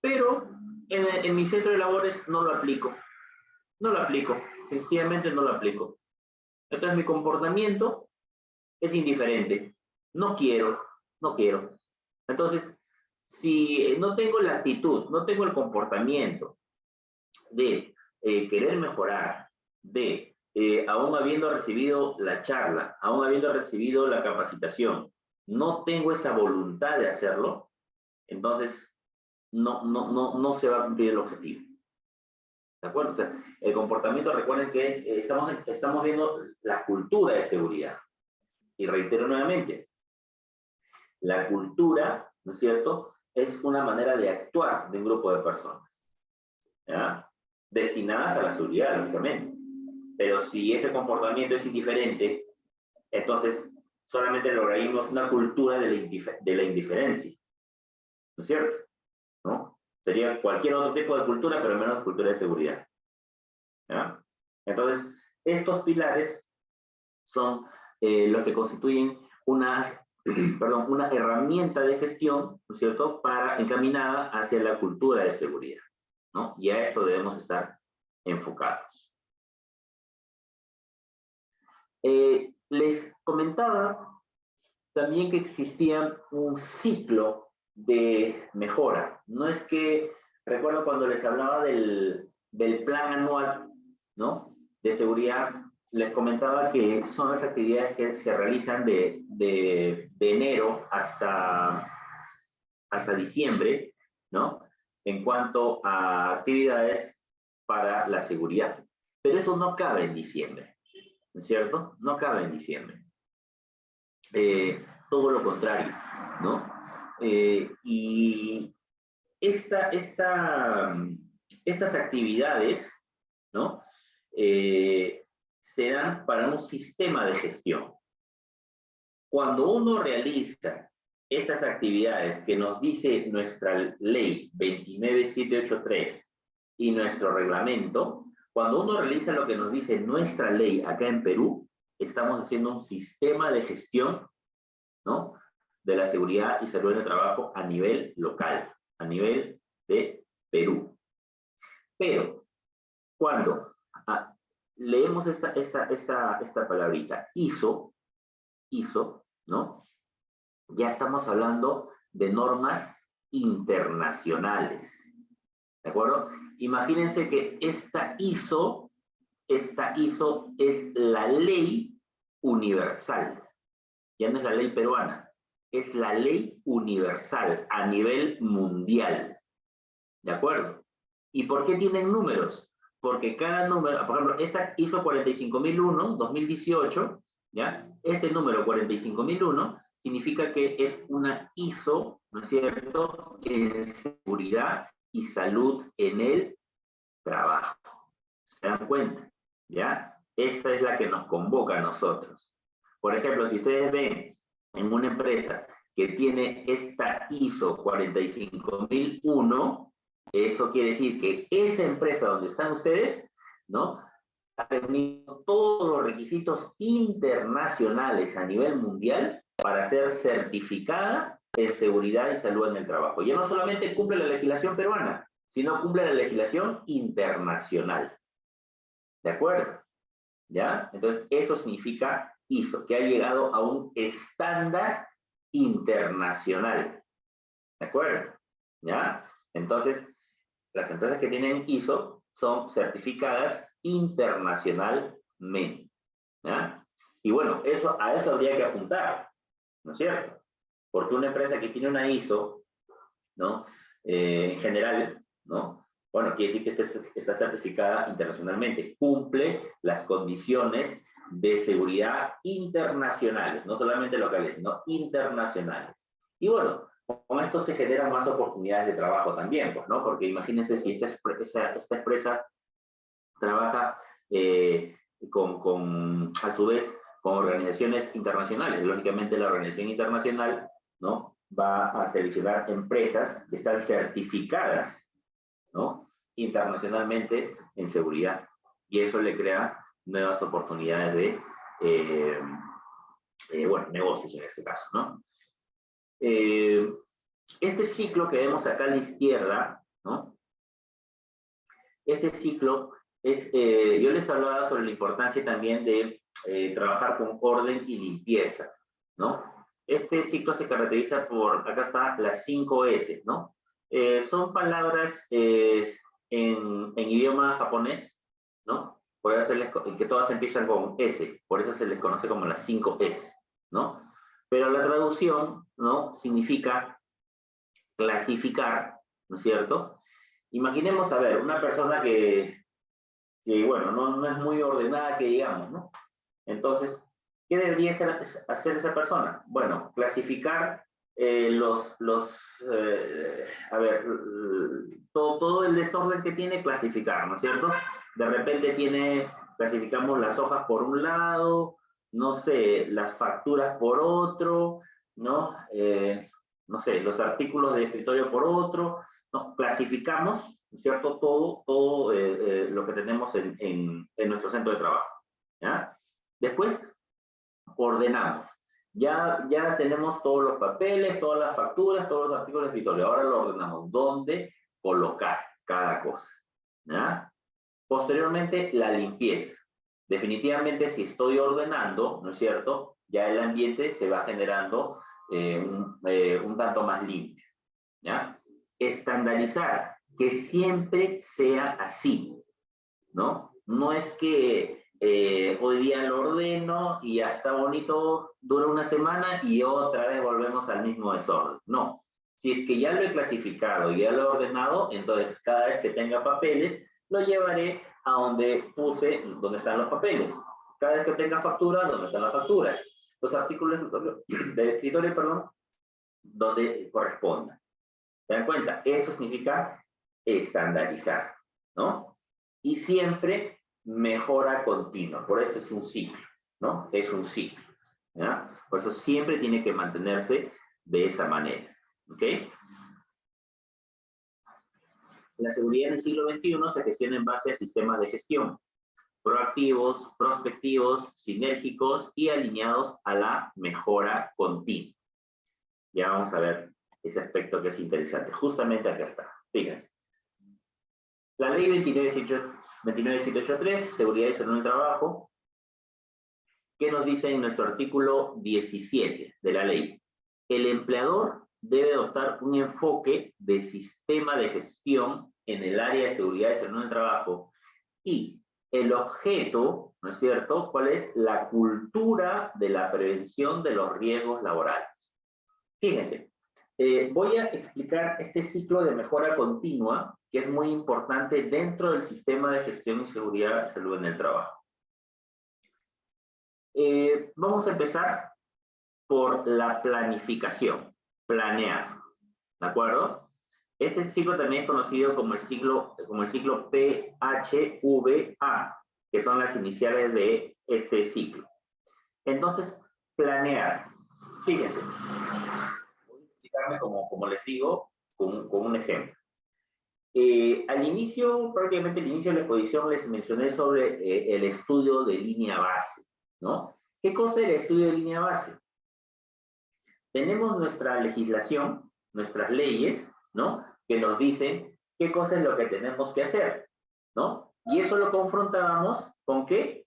Pero en, mi centro de labores no lo aplico. No lo aplico. Sencillamente no lo aplico. Entonces mi comportamiento es indiferente. No quiero, no quiero. Entonces, si no tengo la actitud, no tengo el comportamiento de eh, querer mejorar, de, eh, aún habiendo recibido la charla, aún habiendo recibido la capacitación, no tengo esa voluntad de hacerlo, entonces no, no, no, no se va a cumplir el objetivo. ¿De acuerdo? O sea, el comportamiento, recuerden que estamos, estamos viendo la cultura de seguridad. Y reitero nuevamente, la cultura, ¿no es cierto?, es una manera de actuar de un grupo de personas. Destinadas a la seguridad, lógicamente. Pero si ese comportamiento es indiferente, entonces solamente lograríamos una cultura de la, de la indiferencia. ¿No es cierto? Sería cualquier otro tipo de cultura, pero menos cultura de seguridad. Entonces, estos pilares son eh, los que constituyen unas, perdón, una herramienta de gestión, ¿no es cierto?, para encaminada hacia la cultura de seguridad, ¿no? Y a esto debemos estar enfocados. Eh, les comentaba también que existía un ciclo de mejora. No es que, recuerdo cuando les hablaba del, plan anual. De seguridad, les comentaba que son las actividades que se realizan de, enero hasta, hasta diciembre, ¿no? En cuanto a actividades para la seguridad. Pero eso no cabe en diciembre, ¿no es cierto? No cabe en diciembre. Eh, todo lo contrario, ¿no? Eh, y esta, esta, estas actividades ¿no? Eh, se dan para un sistema de gestión. Cuando uno realiza estas actividades que nos dice nuestra ley 29783 y nuestro reglamento, cuando uno realiza lo que nos dice nuestra ley acá en Perú, estamos haciendo un sistema de gestión, ¿no? de la seguridad y salud en el trabajo a nivel local, a nivel de Perú. Pero cuando ah, leemos esta, esta, esta, esta palabrita, ISO, ISO, ¿no? Ya estamos hablando de normas internacionales. ¿De acuerdo? Imagínense que esta ISO, esta ISO es la ley universal. Ya no es la ley peruana, es la ley universal a nivel mundial. ¿De acuerdo? ¿Y por qué tienen números? Porque cada número, por ejemplo, esta hizo 45001, 2018, ¿ya? Este número 45001 significa que es una ISO, ¿no es cierto?, en seguridad y salud en el trabajo. ¿Se dan cuenta? ¿Ya? Esta es la que nos convoca a nosotros. Por ejemplo, si ustedes ven en una empresa que tiene esta ISO 45001, eso quiere decir que esa empresa donde están ustedes, ¿no? Ha tenido todos los requisitos internacionales a nivel mundial para ser certificada en seguridad y salud en el trabajo. Ya no solamente cumple la legislación peruana, sino cumple la legislación internacional. ¿De acuerdo? ¿Ya? Entonces, eso significa ISO, que ha llegado a un estándar internacional. ¿De acuerdo? ¿Ya? Entonces, las empresas que tienen ISO son certificadas internacionalmente. ¿Ya? Y bueno, eso, a eso habría que apuntar. ¿no es cierto? Porque una empresa que tiene una ISO, ¿no? Eh, en general, ¿no? Bueno, quiere decir que este está certificada internacionalmente, cumple las condiciones de seguridad internacionales, no solamente locales, sino internacionales. Y bueno, con esto se generan más oportunidades de trabajo también, pues, ¿no? Porque imagínense si esta, esta empresa trabaja eh, con, con, a su vez, con organizaciones internacionales. Lógicamente, la organización internacional, ¿no? Va a seleccionar empresas que están certificadas, ¿no? Internacionalmente en seguridad. Y eso le crea nuevas oportunidades de, eh, eh, bueno, negocios en este caso, ¿no? Eh, este ciclo que vemos acá a la izquierda, ¿no? Este ciclo es, yo les hablaba sobre la importancia también de trabajar con orden y limpieza, ¿no? Este ciclo se caracteriza por, acá está las 5 S, ¿no? son palabras en, en, idioma japonés, ¿no? por eso que todas empiezan con S, por eso se les conoce como las 5 S, ¿no? Pero la traducción, ¿no? Significa clasificar, ¿no es cierto? Imaginemos, a ver, una persona que, que bueno, no, no, es muy ordenada, que digamos, ¿no? Entonces, ¿qué debería hacer, esa persona? Bueno, clasificar eh, los, los eh, a ver, todo, todo el desorden que tiene, clasificar, ¿no es cierto? de repente tiene, clasificamos las hojas por un lado, no sé, las facturas por otro, ¿no? Eh, no sé, los artículos de escritorio por otro, ¿no? Clasificamos, ¿cierto? Todo, todo lo que tenemos en, en, en, nuestro centro de trabajo, ¿ya? Después, ordenamos. Ya, ya tenemos todos los papeles, todas las facturas, todos los artículos de escritorio. Ahora lo ordenamos. ¿Dónde colocar cada cosa? ¿Ya? Posteriormente, la limpieza. Definitivamente, si estoy ordenando, ¿no es cierto? Ya el ambiente se va generando eh, un, eh, un, tanto más limpio. ¿ya? Estandarizar, que siempre sea así, ¿no? No es que eh, hoy día lo ordeno y ya está bonito, dura una semana y otra vez volvemos al mismo desorden. No, si es que ya lo he clasificado y ya lo he ordenado, entonces cada vez que tenga papeles, lo llevaré a donde puse, donde están los papeles. Cada vez que tenga facturas, donde están las facturas. Los artículos de escritorio, perdón, donde corresponda. ¿Se dan cuenta? Eso significa estandarizar, ¿no? Y siempre mejora continua. Por esto es un ciclo, ¿no? Es un ciclo. ¿ya? Por eso siempre tiene que mantenerse de esa manera. ¿Ok? La seguridad en el siglo XXI se gestiona en base a sistemas de gestión, proactivos, prospectivos, sinérgicos y alineados a la mejora continua. Ya vamos a ver ese aspecto que es interesante. Justamente acá está. Fíjense. La ley 29783, seguridad y salud en el trabajo, ¿qué nos dice en nuestro artículo 17 de la ley? El empleador debe adoptar un enfoque de sistema de gestión en el área de seguridad y salud en el trabajo. Y el objeto, ¿no es cierto?, cuál es la cultura de la prevención de los riesgos laborales. Fíjense, eh, voy a explicar este ciclo de mejora continua, que es muy importante dentro del sistema de gestión y seguridad y salud en el trabajo. Eh, vamos a empezar por la planificación, planear, ¿de acuerdo? Este ciclo también es conocido como el ciclo, como el ciclo PHVA, que son las iniciales de este ciclo. Entonces, planear. Fíjense. Como, les digo, con, con un ejemplo. Eh, al inicio, prácticamente al inicio de la exposición les mencioné sobre eh, el estudio de línea base, ¿no? ¿Qué cosa es el estudio de línea base? Tenemos nuestra legislación, nuestras leyes, ¿no? que nos dicen qué cosa es lo que tenemos que hacer, ¿no? Y eso lo confrontábamos con qué?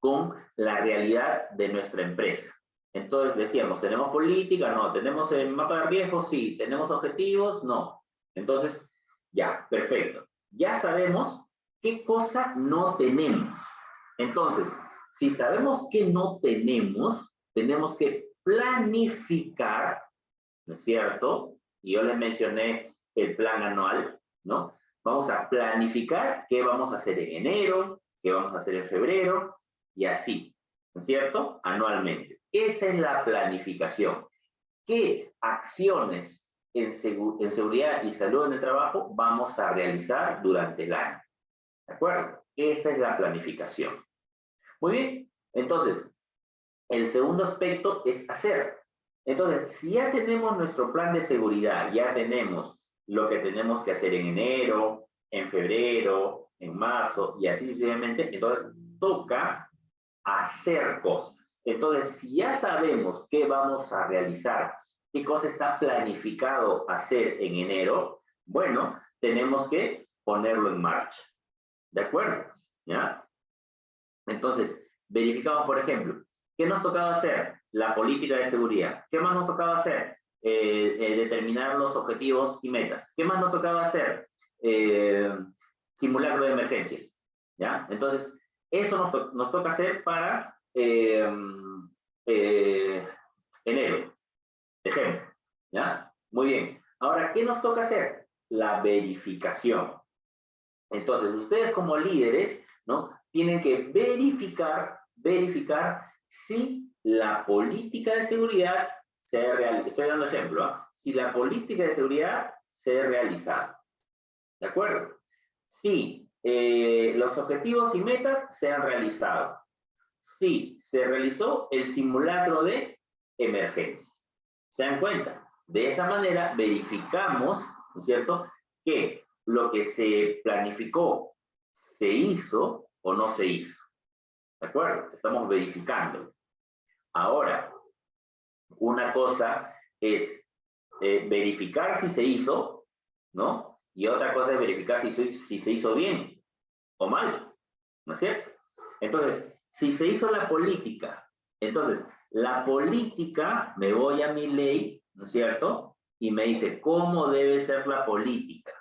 Con la realidad de nuestra empresa. Entonces decíamos, ¿tenemos política? No. ¿Tenemos el mapa de riesgos? Sí. ¿Tenemos objetivos? No. Entonces, ya, perfecto. Ya sabemos qué cosa no tenemos. Entonces, si sabemos que no tenemos, tenemos que planificar, ¿no es cierto? Y yo les mencioné el plan anual, ¿no? Vamos a planificar qué vamos a hacer en enero, qué vamos a hacer en febrero, y así, ¿no es cierto? Anualmente. Esa es la planificación. ¿Qué acciones en, en seguridad y salud en el trabajo vamos a realizar durante el año? ¿De acuerdo? Esa es la planificación. Muy bien, entonces, el segundo aspecto es hacer. Entonces, si ya tenemos nuestro plan de seguridad, ya tenemos lo que tenemos que hacer en enero, en febrero, en marzo y así sucesivamente, entonces toca hacer cosas. Entonces, si ya sabemos qué vamos a realizar, qué cosa está planificado hacer en enero, bueno, tenemos que ponerlo en marcha. ¿De acuerdo? ¿Ya? Entonces, verificamos, por ejemplo, ¿qué nos tocaba hacer? La política de seguridad. ¿Qué más nos tocaba hacer? Eh, eh, determinar los objetivos y metas. ¿Qué más nos tocaba hacer? Eh, simulacro de emergencias. ¿Ya? Entonces, eso nos, nos toca hacer para enero. Ejemplo. ¿Ya? Muy bien. Ahora, ¿qué nos toca hacer? La verificación. Entonces, ustedes como líderes, ¿no? Tienen que verificar, verificar si la política de seguridad se ha realizado. Estoy dando ejemplo, ¿ah? Si la política de seguridad se ha realizado. ¿De acuerdo? Si eh, los objetivos y metas se han realizado. Si se realizó el simulacro de emergencia. ¿Se dan cuenta? De esa manera verificamos, ¿no es cierto?, que lo que se planificó se hizo o no se hizo. ¿De acuerdo? Estamos verificando. Ahora, una cosa es eh, verificar si se hizo, ¿no? Y otra cosa es verificar si, si se hizo bien o mal, ¿no es cierto? Entonces, si se hizo la política, entonces, la política, me voy a mi ley, ¿no es cierto? Y me dice cómo debe ser la política.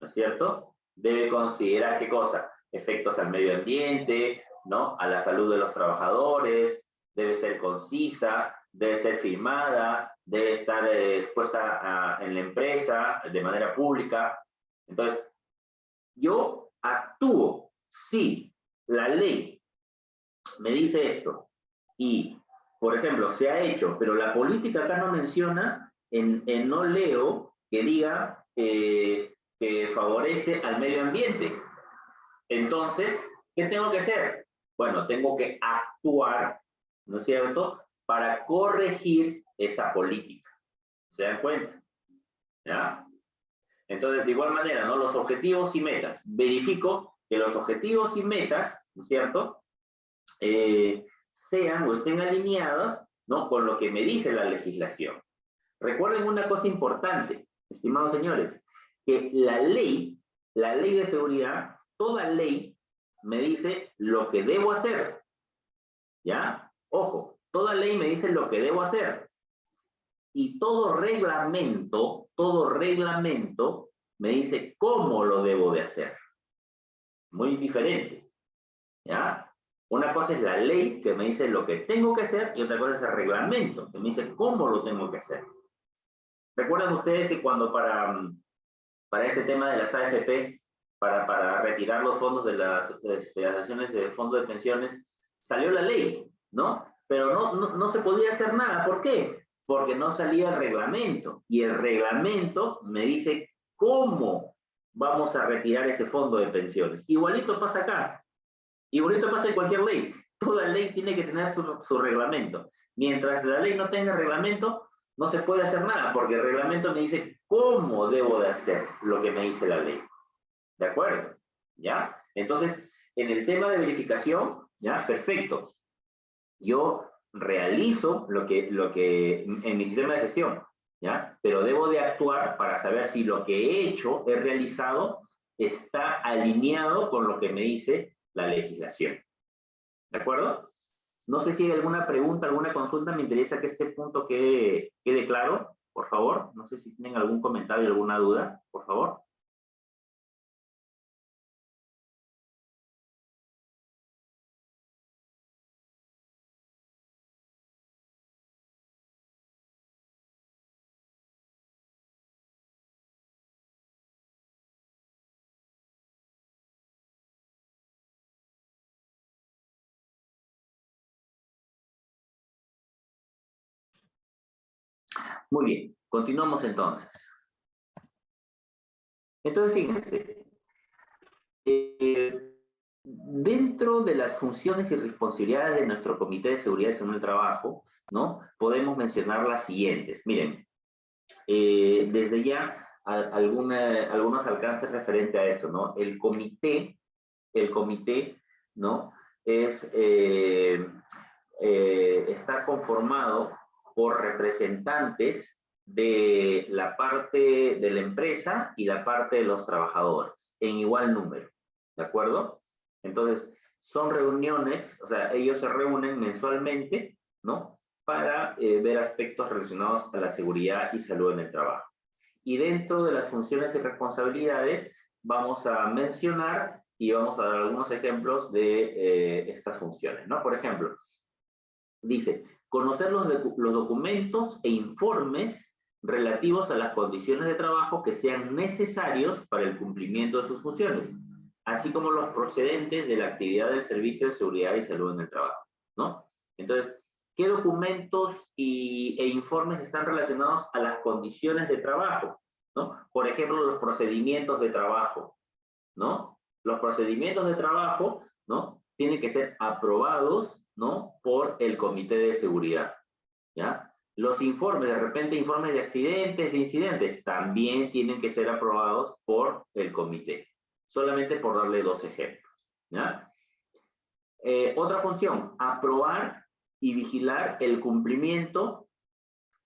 ¿no es cierto? Debe considerar qué cosa? Efectos al medio ambiente, ¿no? A la salud de los trabajadores, debe ser concisa, debe ser firmada, debe estar eh, expuesta en la empresa de manera pública. Entonces, yo actúo si la ley me dice esto y, por ejemplo, se ha hecho, pero la política acá no menciona, en, no leo que diga eh, que favorece al medio ambiente. Entonces, ¿qué tengo que hacer? Bueno, tengo que actuar, ¿no es cierto?, para corregir esa política. ¿Se dan cuenta? ¿Ya? Entonces, de igual manera, ¿no? Los objetivos y metas. Verifico que los objetivos y metas, ¿no es cierto?, eh, sean o estén alineados, ¿no?, con lo que me dice la legislación. Recuerden una cosa importante, estimados señores, que la ley, la ley de seguridad, toda ley me dice lo que debo hacer. ¿Ya? Ojo, toda ley me dice lo que debo hacer. Y todo reglamento, todo reglamento me dice cómo lo debo de hacer. Muy diferente. ¿Ya? Una cosa es la ley que me dice lo que tengo que hacer y otra cosa es el reglamento que me dice cómo lo tengo que hacer. Recuerdan ustedes que cuando para para este tema de las AFP, para, para retirar los fondos de las este, asociaciones de fondos de pensiones, salió la ley, ¿no? Pero no, no, se podía hacer nada. ¿Por qué? Porque no salía el reglamento. Y el reglamento me dice cómo vamos a retirar ese fondo de pensiones. Igualito pasa acá. Igualito pasa en cualquier ley. Toda ley tiene que tener su, su reglamento. Mientras la ley no tenga reglamento, no se puede hacer nada, porque el reglamento me dice cómo debo de hacer lo que me dice la ley. ¿De acuerdo? ¿Ya? Entonces, en el tema de verificación, ¿ya? Perfecto. Yo realizo lo que, lo que en mi sistema de gestión, ¿ya? Pero debo de actuar para saber si lo que he hecho, he realizado, está alineado con lo que me dice la legislación. ¿De acuerdo? No sé si hay alguna pregunta, alguna consulta, me interesa que este punto quede, quede claro, por favor. No sé si tienen algún comentario, alguna duda, por favor. Muy bien, continuamos entonces. Entonces, fíjense, eh, dentro de las funciones y responsabilidades de nuestro Comité de Seguridad y Salud del Trabajo, ¿no? Podemos mencionar las siguientes. Miren, eh, desde ya algunos alcances referente a esto, ¿no? El comité, el comité, ¿no? Es, eh, está conformado por representantes de la parte de la empresa y la parte de los trabajadores, en igual número, ¿de acuerdo? Entonces, son reuniones, o sea, ellos se reúnen mensualmente, ¿no? Para eh, ver aspectos relacionados a la seguridad y salud en el trabajo. Y dentro de las funciones y responsabilidades, vamos a mencionar y vamos a dar algunos ejemplos de eh, estas funciones, ¿no? Por ejemplo, dice, conocer los, los documentos e informes relativos a las condiciones de trabajo que sean necesarios para el cumplimiento de sus funciones, así como los procedentes de la actividad del Servicio de Seguridad y Salud en el Trabajo, ¿no? Entonces, ¿qué documentos y, e informes están relacionados a las condiciones de trabajo? ¿no? Por ejemplo, los procedimientos de trabajo, ¿no? Los procedimientos de trabajo, ¿no? Tienen que ser aprobados, ¿no? Por el Comité de Seguridad, ¿ya? Los informes, de repente informes de accidentes, de incidentes, también tienen que ser aprobados por el comité. Solamente por darle dos ejemplos. ¿ya? Eh, otra función, aprobar y vigilar el cumplimiento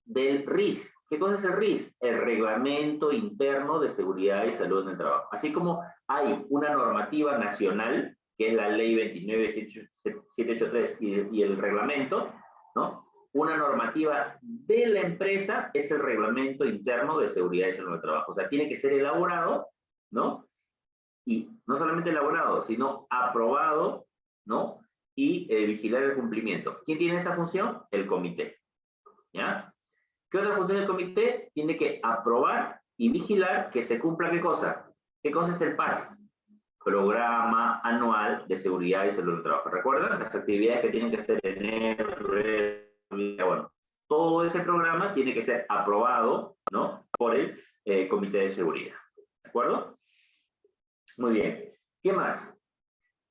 del RIS. ¿Qué cosa es el RIS? El Reglamento Interno de Seguridad y Salud en el Trabajo. Así como hay una normativa nacional, que es la Ley 29783 y, el reglamento, ¿no? una normativa de la empresa es el reglamento interno de seguridad y salud del trabajo. O sea, tiene que ser elaborado, ¿no? Y no solamente elaborado, sino aprobado, ¿no? Y eh, vigilar el cumplimiento. ¿Quién tiene esa función? El comité. ¿Ya? ¿Qué otra función del comité? Tiene que aprobar y vigilar que se cumpla qué cosa. ¿Qué cosa es el PAS? Programa Anual de Seguridad y Salud del Trabajo. ¿Recuerdan? Las actividades que tienen que hacer en enero, bueno, todo ese programa tiene que ser aprobado, ¿no? Por el eh, Comité de Seguridad. ¿De acuerdo? Muy bien. ¿Qué más?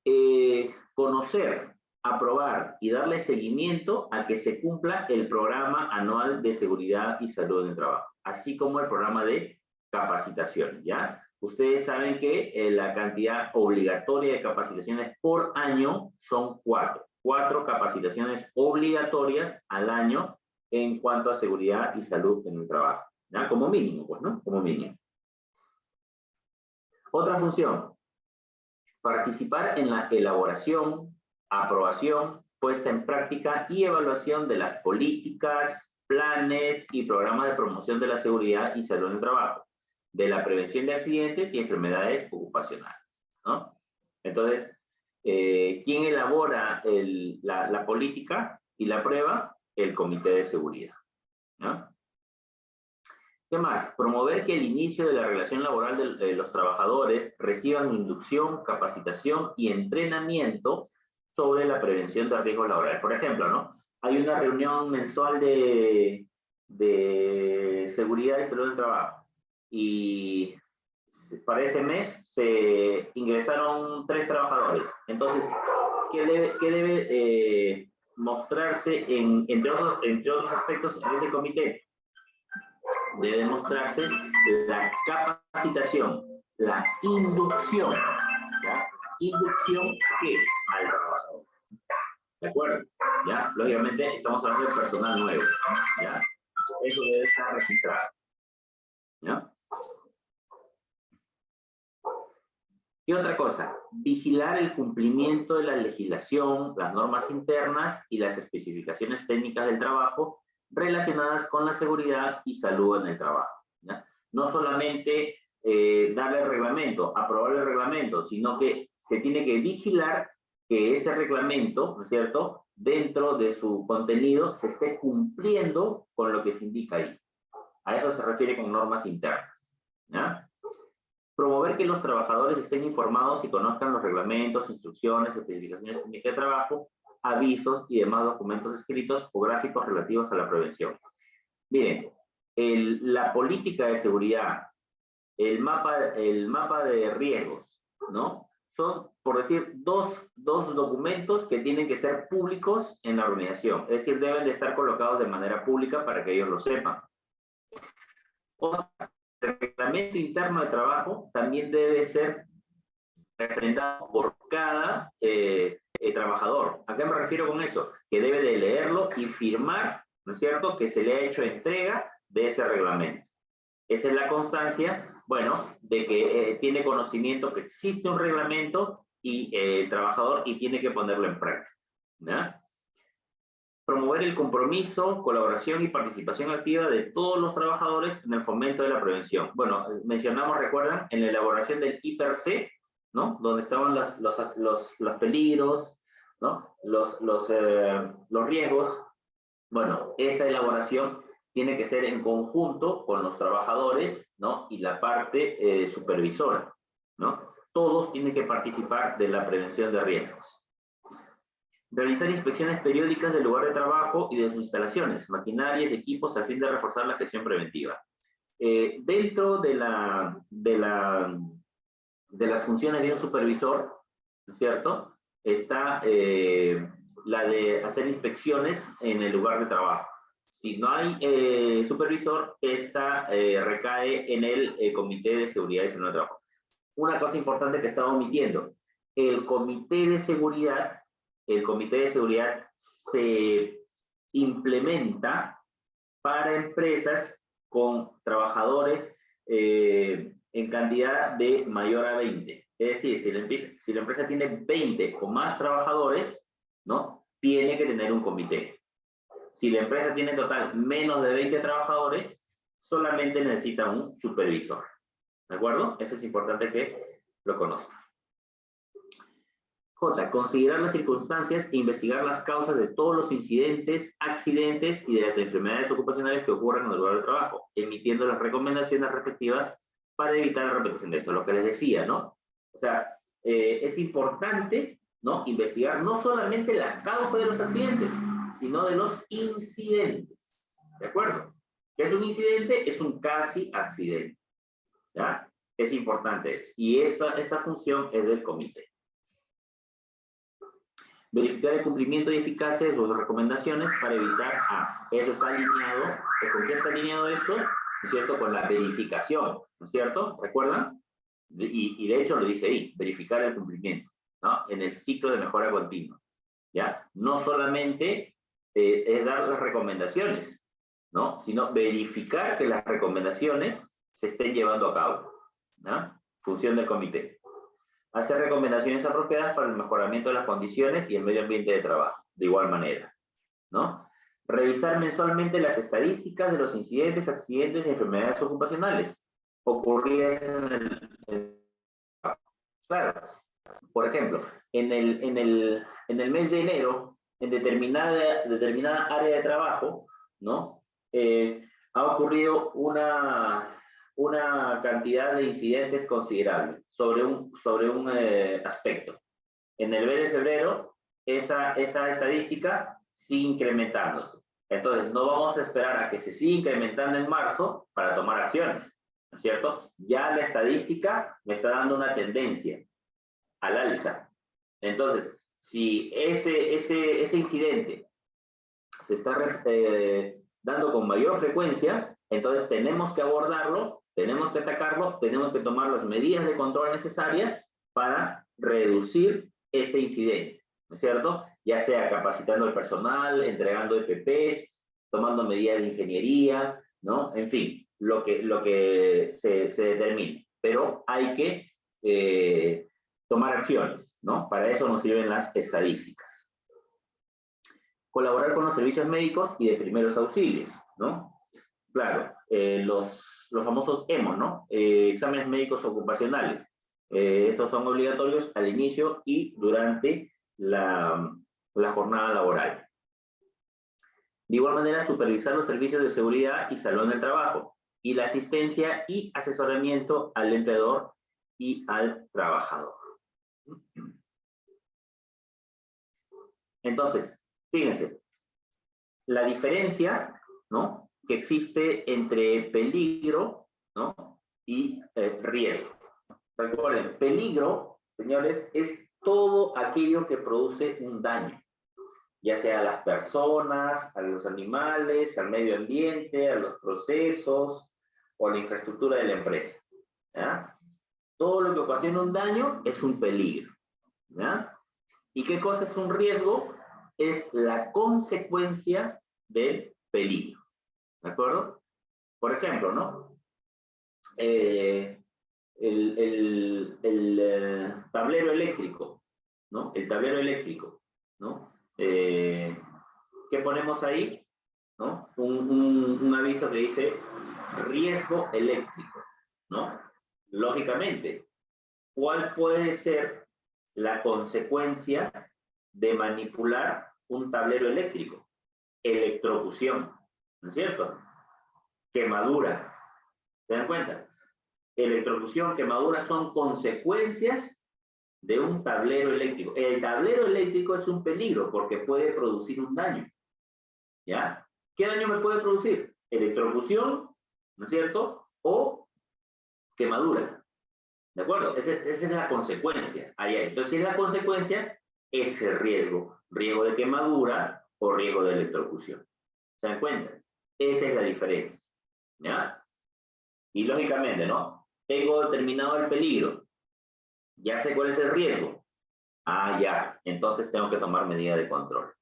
Eh, conocer, aprobar y darle seguimiento a que se cumpla el programa anual de seguridad y salud en el trabajo, así como el programa de capacitación, ¿ya? Ustedes saben que eh, la cantidad obligatoria de capacitaciones por año son cuatro cuatro capacitaciones obligatorias al año en cuanto a seguridad y salud en el trabajo. Como mínimo, pues, ¿no? Como mínimo. Otra función, participar en la elaboración, aprobación, puesta en práctica y evaluación de las políticas, planes y programas de promoción de la seguridad y salud en el trabajo, de la prevención de accidentes y enfermedades ocupacionales, ¿no? Entonces, eh, ¿Quién elabora la, política y la prueba? El Comité de Seguridad. ¿Qué más? Promover que el inicio de la relación laboral de, los trabajadores reciban inducción, capacitación y entrenamiento sobre la prevención de riesgos laborales. Por ejemplo, ¿no? Hay una reunión mensual de, de seguridad y salud del trabajo y para ese mes se ingresaron tres trabajadores. Entonces, ¿qué debe, qué debe eh, mostrarse en, entre, otros, entre otros aspectos en ese comité? Debe mostrarse la capacitación, la inducción. ¿ya? ¿Inducción qué? Al trabajador. ¿De acuerdo? ¿Ya? Lógicamente estamos hablando de personal nuevo. ¿ya? Eso debe estar registrado. ¿Ya? Y otra cosa, vigilar el cumplimiento de la legislación, las normas internas y las especificaciones técnicas del trabajo relacionadas con la seguridad y salud en el trabajo. No solamente eh, darle el reglamento, aprobar el reglamento, sino que se tiene que vigilar que ese reglamento, ¿no es cierto?, dentro de su contenido se esté cumpliendo con lo que se indica ahí. A eso se refiere con normas internas. ¿ya? Promover que los trabajadores estén informados y conozcan los reglamentos, instrucciones, especificaciones de trabajo, avisos y demás documentos escritos o gráficos relativos a la prevención. Miren, la política de seguridad, el mapa, el mapa de riesgos, ¿no? Son, por decir, dos, dos documentos que tienen que ser públicos en la organización. Es decir, deben de estar colocados de manera pública para que ellos lo sepan. El reglamento interno de trabajo también debe ser refrendado por cada eh, eh, trabajador. ¿A qué me refiero con eso? Que debe de leerlo y firmar, ¿no es cierto?, que se le ha hecho entrega de ese reglamento. Esa es la constancia, bueno, de que eh, tiene conocimiento que existe un reglamento y el trabajador y tiene que ponerlo en práctica. ¿ya? Promover el compromiso, colaboración y participación activa de todos los trabajadores en el fomento de la prevención. Bueno, mencionamos, recuerdan, en la elaboración del IPRC, ¿no? Donde estaban los, los, los, peligros, ¿no? Los, los, eh, los riesgos. Bueno, esa elaboración tiene que ser en conjunto con los trabajadores, ¿no? Y la parte eh, supervisora, ¿no? Todos tienen que participar de la prevención de riesgos. Realizar inspecciones periódicas del lugar de trabajo y de sus instalaciones, maquinarias, equipos, a fin de reforzar la gestión preventiva. Eh, dentro de la, de la de las funciones de un supervisor, ¿no es cierto? Está eh, la de hacer inspecciones en el lugar de trabajo. Si no hay eh, supervisor, esta recae en el Comité de Seguridad y Salud de Trabajo. Una cosa importante que estaba omitiendo, el Comité de Seguridad, el Comité de Seguridad se implementa para empresas con trabajadores eh, en cantidad de mayor a 20. Es decir, si la, empresa, si la empresa tiene 20 o más trabajadores, ¿no? Tiene que tener un comité. Si la empresa tiene total menos de 20 trabajadores, solamente necesita un supervisor. ¿De acuerdo? Eso es importante que lo conozcan. J. Considerar las circunstancias e investigar las causas de todos los incidentes, accidentes y de las enfermedades ocupacionales que ocurren en el lugar de trabajo, emitiendo las recomendaciones respectivas para evitar la repetición de esto, lo que les decía, ¿no? O sea, eh, es importante, ¿no? Investigar no solamente la causa de los accidentes, sino de los incidentes, ¿de acuerdo? ¿Qué es un incidente? Es un casi accidente, ¿ya? Es importante esto. Y esta, esta función es del comité. Verificar el cumplimiento y eficacia de sus recomendaciones para evitar, ah, eso está alineado, ¿con qué está alineado esto? ¿no es cierto?, con la verificación, ¿no es cierto? ¿Recuerdan? Y, de hecho lo dice ahí, verificar el cumplimiento, ¿no? En el ciclo de mejora continua, ¿ya? No solamente eh, es dar las recomendaciones, ¿no? Sino verificar que las recomendaciones se estén llevando a cabo, ¿no? Función del comité. Hacer recomendaciones apropiadas para el mejoramiento de las condiciones y el medio ambiente de trabajo, de igual manera, ¿no? Revisar mensualmente las estadísticas de los incidentes, accidentes y enfermedades ocupacionales ocurridas en el... Claro, por ejemplo, en el, en el, en el mes de enero, en determinada, determinada área de trabajo, ¿no? Eh, ha ocurrido una, una cantidad de incidentes considerable sobre un, sobre un eh, aspecto. En el mes de febrero, esa, esa estadística sigue incrementándose. Entonces, no vamos a esperar a que se siga incrementando en marzo para tomar acciones, ¿no es cierto? Ya la estadística me está dando una tendencia al alza. Entonces, si ese, ese, ese incidente se está eh, dando con mayor frecuencia, entonces tenemos que abordarlo, tenemos que atacarlo, tenemos que tomar las medidas de control necesarias para reducir ese incidente, ¿no es cierto? ya sea capacitando al personal, entregando EPPs, tomando medidas de ingeniería, ¿no? En fin, lo que, lo que se, se determine. Pero hay que eh, tomar acciones, ¿no? Para eso nos sirven las estadísticas. Colaborar con los servicios médicos y de primeros auxilios, ¿no? Claro, eh, los, los famosos EMO, ¿no? Eh, exámenes médicos ocupacionales. estos son obligatorios al inicio y durante la, la jornada laboral. De igual manera, supervisar los servicios de seguridad y salud en el trabajo, y la asistencia y asesoramiento al empleador y al trabajador. Entonces, fíjense, la diferencia, ¿no? Que existe entre peligro ¿no? y eh, riesgo. Recuerden, peligro, señores, es todo aquello que produce un daño, ya sea a las personas, a los animales, al medio ambiente, a los procesos o a la infraestructura de la empresa. Todo lo que ocasiona un daño es un peligro. ¿Y qué cosa es un riesgo? Es la consecuencia del peligro. ¿De acuerdo? Por ejemplo, ¿no? Eh, el, eh, tablero eléctrico, ¿no? El tablero eléctrico, ¿no? Eh, ¿Qué ponemos ahí? ¿No? Un, aviso que dice riesgo eléctrico, ¿no? Lógicamente, ¿cuál puede ser la consecuencia de manipular un tablero eléctrico? Electrocución, ¿no es cierto? Quemadura. ¿Se dan cuenta? Electrocución, quemadura son consecuencias de un tablero eléctrico. El tablero eléctrico es un peligro porque puede producir un daño. ¿Ya? ¿Qué daño me puede producir? Electrocución, ¿no es cierto? O quemadura. ¿De acuerdo? Esa, es la consecuencia. Entonces, si es la consecuencia, es el riesgo. Riesgo de quemadura o riesgo de electrocución. ¿Se dan cuenta? Esa es la diferencia. ¿Ya? Y lógicamente, ¿no? Tengo determinado el peligro. Ya sé cuál es el riesgo. Ah, ya. Entonces tengo que tomar medida de control.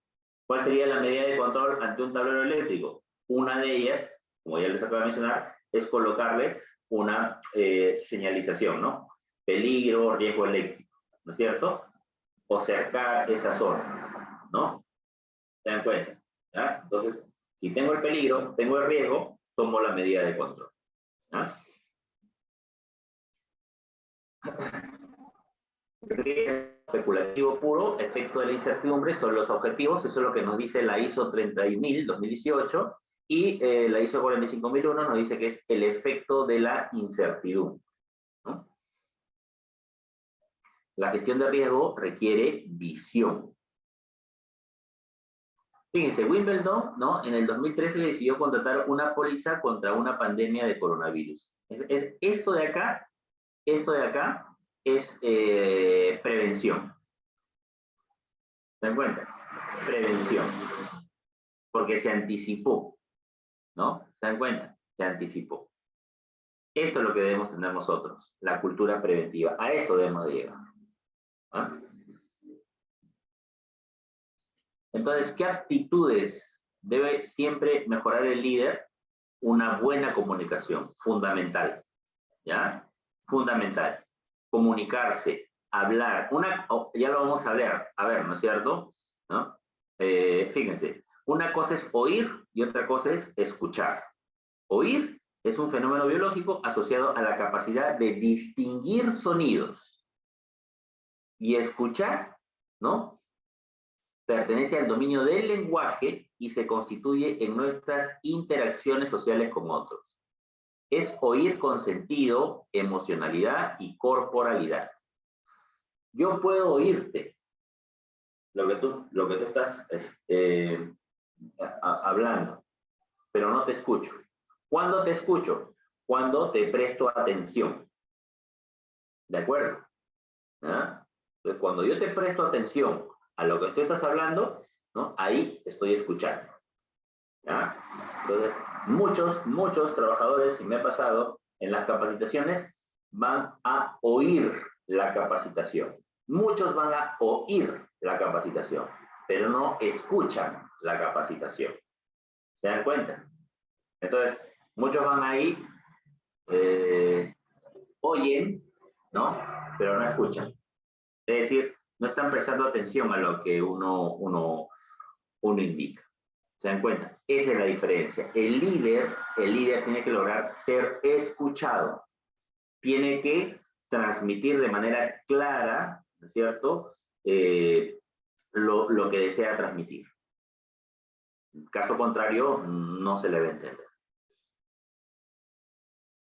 ¿Cuál sería la medida de control ante un tablero eléctrico? Una de ellas, como ya les acabo de mencionar, es colocarle una eh, señalización, ¿no? Peligro, riesgo eléctrico, ¿no es cierto? O cercar esa zona, ¿no? ¿Se dan cuenta? ¿Ya? Entonces, si tengo el peligro, tengo el riesgo, tomo la medida de control. especulativo puro, efecto de la incertidumbre, son los objetivos, eso es lo que nos dice la ISO 30000 2018, y eh, la ISO 45001 nos dice que es el efecto de la incertidumbre. La gestión de riesgo requiere visión. Fíjense, Wimbledon, ¿no? En el 2013 decidió contratar una póliza contra una pandemia de coronavirus. Es, esto de acá, esto de acá es eh, prevención. ¿Se dan cuenta? Prevención. Porque se anticipó, ¿no? ¿Se dan cuenta? Se anticipó. Esto es lo que debemos tener nosotros, la cultura preventiva. A esto debemos de llegar. ¿Ah? Entonces, ¿qué aptitudes debe siempre mejorar el líder? Una buena comunicación, fundamental. ¿Ya? Fundamental. Comunicarse, hablar. Una, oh, ya lo vamos a ver, a ver, ¿no es cierto? Eh, fíjense, una cosa es oír y otra cosa es escuchar. Oír es un fenómeno biológico asociado a la capacidad de distinguir sonidos. Y escuchar, ¿no? Pertenece al dominio del lenguaje y se constituye en nuestras interacciones sociales con otros. Es oír con sentido, emocionalidad y corporalidad. Yo puedo oírte, lo que tú, lo que tú estás este, hablando, pero no te escucho. ¿Cuándo te escucho? Cuando te presto atención. ¿De acuerdo? ¿Ah? Entonces, cuando yo te presto atención a lo que tú estás hablando, ¿no? Ahí estoy escuchando. Entonces, muchos, muchos trabajadores, y me ha pasado, en las capacitaciones, van a oír la capacitación. Muchos van a oír la capacitación, pero no escuchan la capacitación. ¿Se dan cuenta? Entonces, muchos van ahí, eh, oyen, ¿no? Pero no escuchan. Es decir, no están prestando atención a lo que uno, uno, uno indica. ¿Se dan cuenta? Esa es la diferencia. El líder, el líder tiene que lograr ser escuchado. Tiene que transmitir de manera clara, ¿no es cierto?, eh, lo, lo que desea transmitir. Caso contrario, no se le va a entender.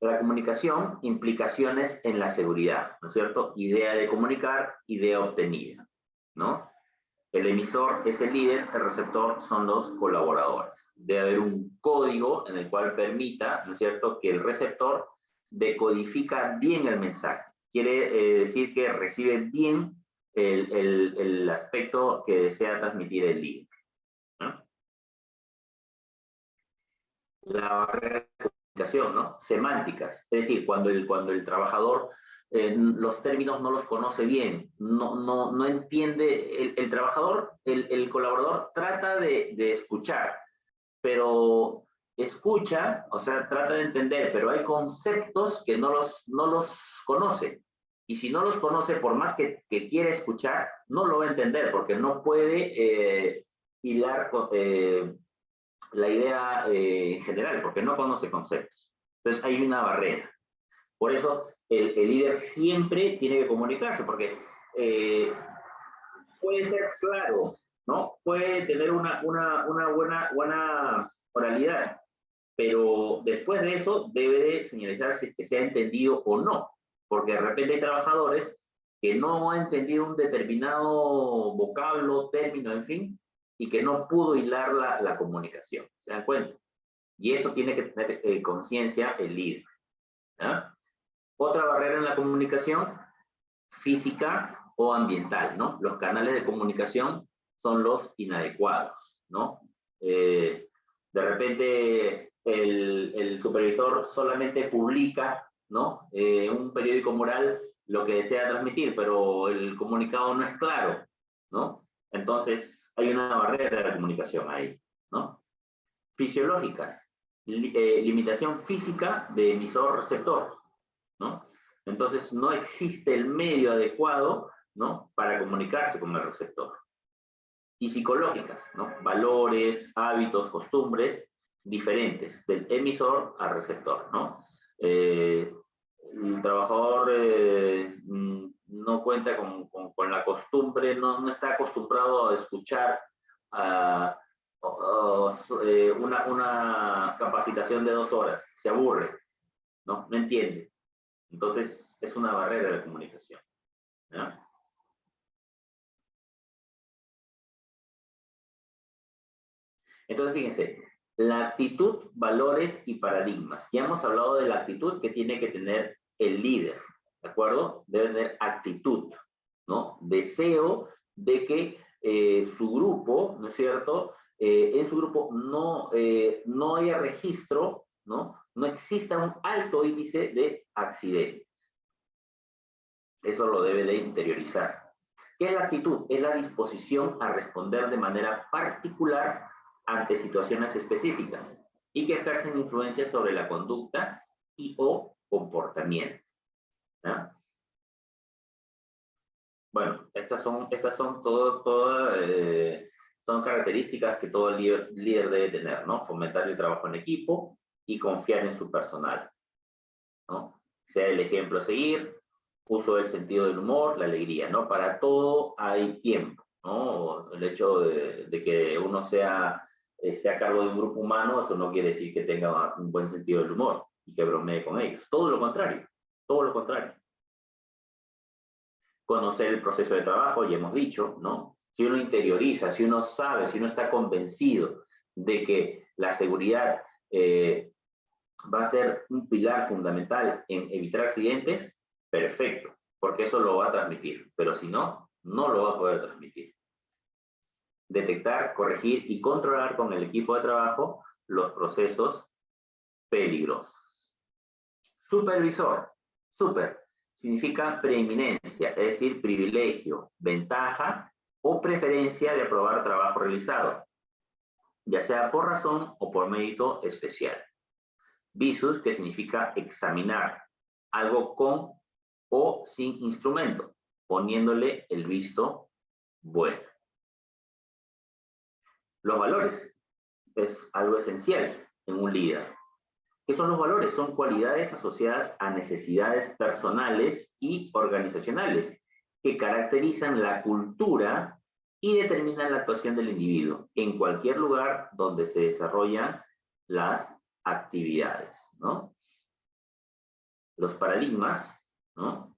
La comunicación, implicaciones en la seguridad, ¿no es cierto? Idea de comunicar, idea obtenida, ¿no? El emisor es el líder, el receptor son los colaboradores. Debe haber un código en el cual permita, ¿no es cierto?, que el receptor decodifica bien el mensaje. Quiere eh, decir que recibe bien el, el, el, aspecto que desea transmitir el líder. La barrera de Semánticas. Es decir, cuando el, cuando el trabajador eh, los términos no los conoce bien, no, no, no entiende, el, el trabajador, el, el, colaborador trata de, de, escuchar, pero escucha, o sea, trata de entender, pero hay conceptos que no los, no los conoce. Y si no los conoce, por más que, que quiera escuchar, no lo va a entender, porque no puede eh, hilar eh, la idea eh, en general, porque no conoce conceptos. Entonces hay una barrera. Por eso el, el líder siempre tiene que comunicarse, porque eh, puede ser claro, ¿no? Puede tener una, una, una buena, buena oralidad, pero después de eso debe de señalizar si que se ha entendido o no, porque de repente hay trabajadores que no han entendido un determinado vocablo, término, en fin, y que no pudo hilar la, la comunicación, ¿se dan cuenta? Y eso tiene que tener eh, conciencia el líder. Otra barrera en la comunicación, física o ambiental, ¿no? Los canales de comunicación son los inadecuados, ¿no? Eh, de repente el, el, supervisor solamente publica, ¿no? Eh, un periódico moral lo que desea transmitir, pero el comunicado no es claro, ¿no? Entonces hay una barrera de la comunicación ahí, ¿no? Fisiológicas, eh, limitación física de emisor-receptor, ¿no? Entonces no existe el medio adecuado, ¿no? Para comunicarse con el receptor. Y psicológicas, ¿no? Valores, hábitos, costumbres diferentes del emisor al receptor, ¿no? Eh, el trabajador eh, no cuenta con, con, la costumbre, no, no está acostumbrado a escuchar uh, uh, una, una capacitación de dos horas, se aburre, ¿no? No entiende. Entonces, es una barrera de comunicación. Entonces, fíjense, la actitud, valores y paradigmas. Ya hemos hablado de la actitud que tiene que tener el líder, ¿de acuerdo? Debe tener actitud, ¿no? Deseo de que eh, su grupo, ¿no es cierto? Eh, en su grupo no, eh, no haya registro, ¿no? no exista un alto índice de accidentes. Eso lo debe de interiorizar. ¿Qué es la actitud? Es la disposición a responder de manera particular ante situaciones específicas y que ejercen influencia sobre la conducta y o comportamiento. ¿Ya? Bueno, estas son, estas son todo, todo eh, son características que todo líder, líder debe tener, ¿no? Fomentar el trabajo en equipo, y confiar en su personal. ¿no? Sea el ejemplo a seguir, uso del sentido del humor, la alegría, ¿no? Para todo hay tiempo, ¿no? El hecho de, de que uno sea, esté a cargo de un grupo humano, eso no quiere decir que tenga un buen sentido del humor y que bromee con ellos. Todo lo contrario, todo lo contrario. Conocer el proceso de trabajo, ya hemos dicho, ¿no? Si uno interioriza, si uno sabe, si uno está convencido de que la seguridad eh, va a ser un pilar fundamental en evitar accidentes, perfecto, porque eso lo va a transmitir, pero si no, no lo va a poder transmitir. Detectar, corregir y controlar con el equipo de trabajo los procesos peligrosos. Supervisor, super, significa preeminencia, es decir, privilegio, ventaja o preferencia de aprobar trabajo realizado, ya sea por razón o por mérito especial. Visus, que significa examinar algo con o sin instrumento, poniéndole el visto bueno. Los valores es algo esencial en un líder. ¿Qué son los valores? Son cualidades asociadas a necesidades personales y organizacionales que caracterizan la cultura y determinan la actuación del individuo en cualquier lugar donde se desarrollan las actividades, ¿no? Los paradigmas, ¿no?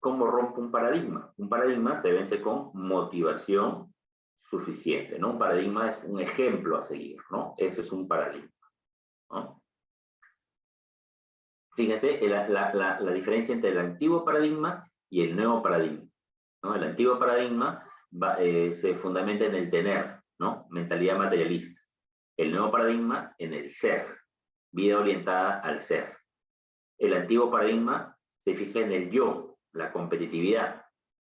¿Cómo rompo un paradigma? Un paradigma se vence con motivación suficiente, ¿no? Un paradigma es un ejemplo a seguir, ¿no? Eso es un paradigma, ¿no? Fíjense la, la, diferencia entre el antiguo paradigma y el nuevo paradigma. El antiguo paradigma eh, se fundamenta en el tener, ¿no? mentalidad materialista. El nuevo paradigma en el ser, vida orientada al ser. El antiguo paradigma se fija en el yo, la competitividad,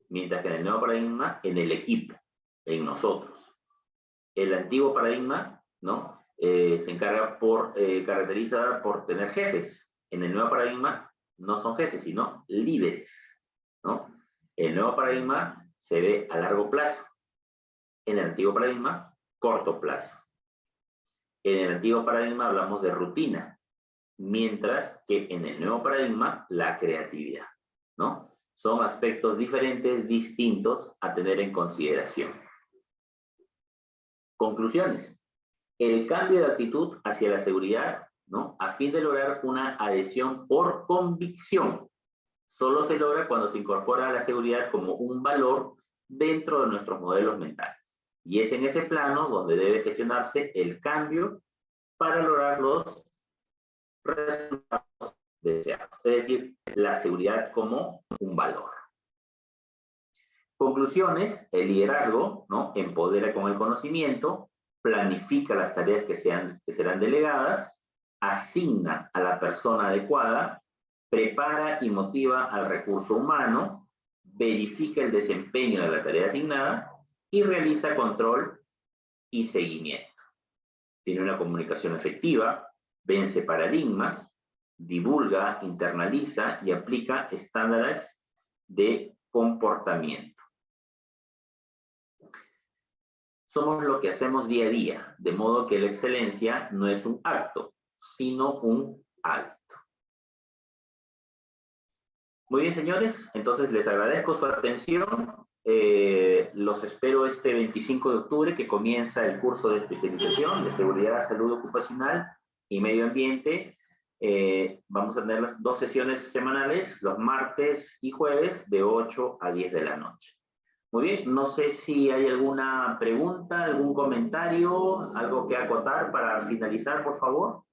mientras que en el nuevo paradigma en el equipo, en nosotros. El antiguo paradigma ¿no? Eh, se encarga por, eh, caracteriza por tener jefes. En el nuevo paradigma no son jefes, sino líderes. ¿no? El nuevo paradigma se ve a largo plazo. En el antiguo paradigma, corto plazo. En el antiguo paradigma hablamos de rutina, mientras que en el nuevo paradigma, la creatividad, ¿no? Son aspectos diferentes, distintos a tener en consideración. Conclusiones. El cambio de actitud hacia la seguridad, ¿no? A fin de lograr una adhesión por convicción solo se logra cuando se incorpora la seguridad como un valor dentro de nuestros modelos mentales. Y es en ese plano donde debe gestionarse el cambio para lograr los resultados deseados. Es decir, la seguridad como un valor. Conclusiones, el liderazgo, ¿no? Empodera con el conocimiento, planifica las tareas que, sean, que serán delegadas, asigna a la persona adecuada prepara y motiva al recurso humano, verifica el desempeño de la tarea asignada y realiza control y seguimiento. Tiene una comunicación efectiva, vence paradigmas, divulga, internaliza y aplica estándares de comportamiento. Somos lo que hacemos día a día, de modo que la excelencia no es un acto, sino un hábito. Muy bien, señores. Entonces, les agradezco su atención. Eh, los espero este 25 de octubre, que comienza el curso de especialización de Seguridad, Salud Ocupacional y Medio Ambiente. Eh, vamos a tener las dos sesiones semanales, los martes y jueves, de 8 a 10 de la noche. Muy bien, no sé si hay alguna pregunta, algún comentario, algo que acotar para finalizar, por favor.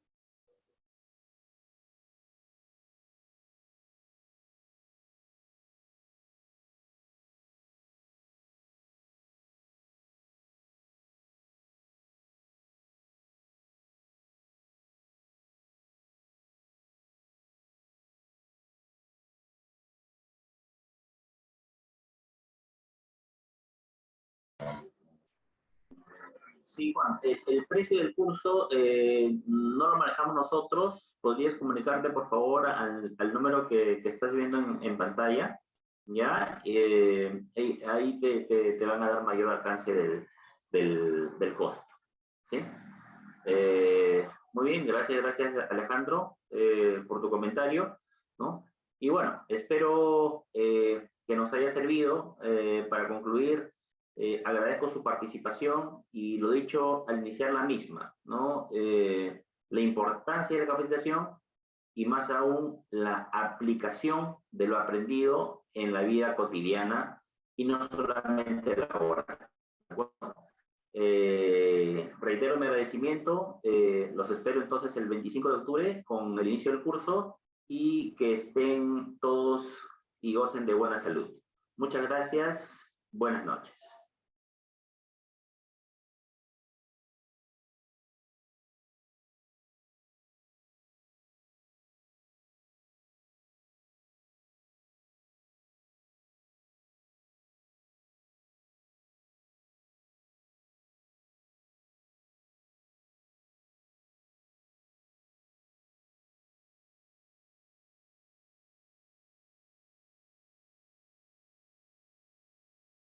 Sí, Juan, el, precio del curso eh, no lo manejamos nosotros. ¿Podrías comunicarte, por favor, al, número que, estás viendo en, pantalla? ¿Ya? Eh, ahí te, van a dar mayor alcance del, del, costo. ¿Sí? Eh, muy bien, gracias, gracias Alejandro por tu comentario. ¿no? Y bueno, espero que nos haya servido para concluir eh, agradezco su participación y lo dicho al iniciar la misma, ¿no? Eh, la importancia de la capacitación y más aún la aplicación de lo aprendido en la vida cotidiana y no solamente laboral. Eh, reitero mi agradecimiento, los espero entonces el 25 de octubre con el inicio del curso y que estén todos y gocen de buena salud. Muchas gracias, buenas noches.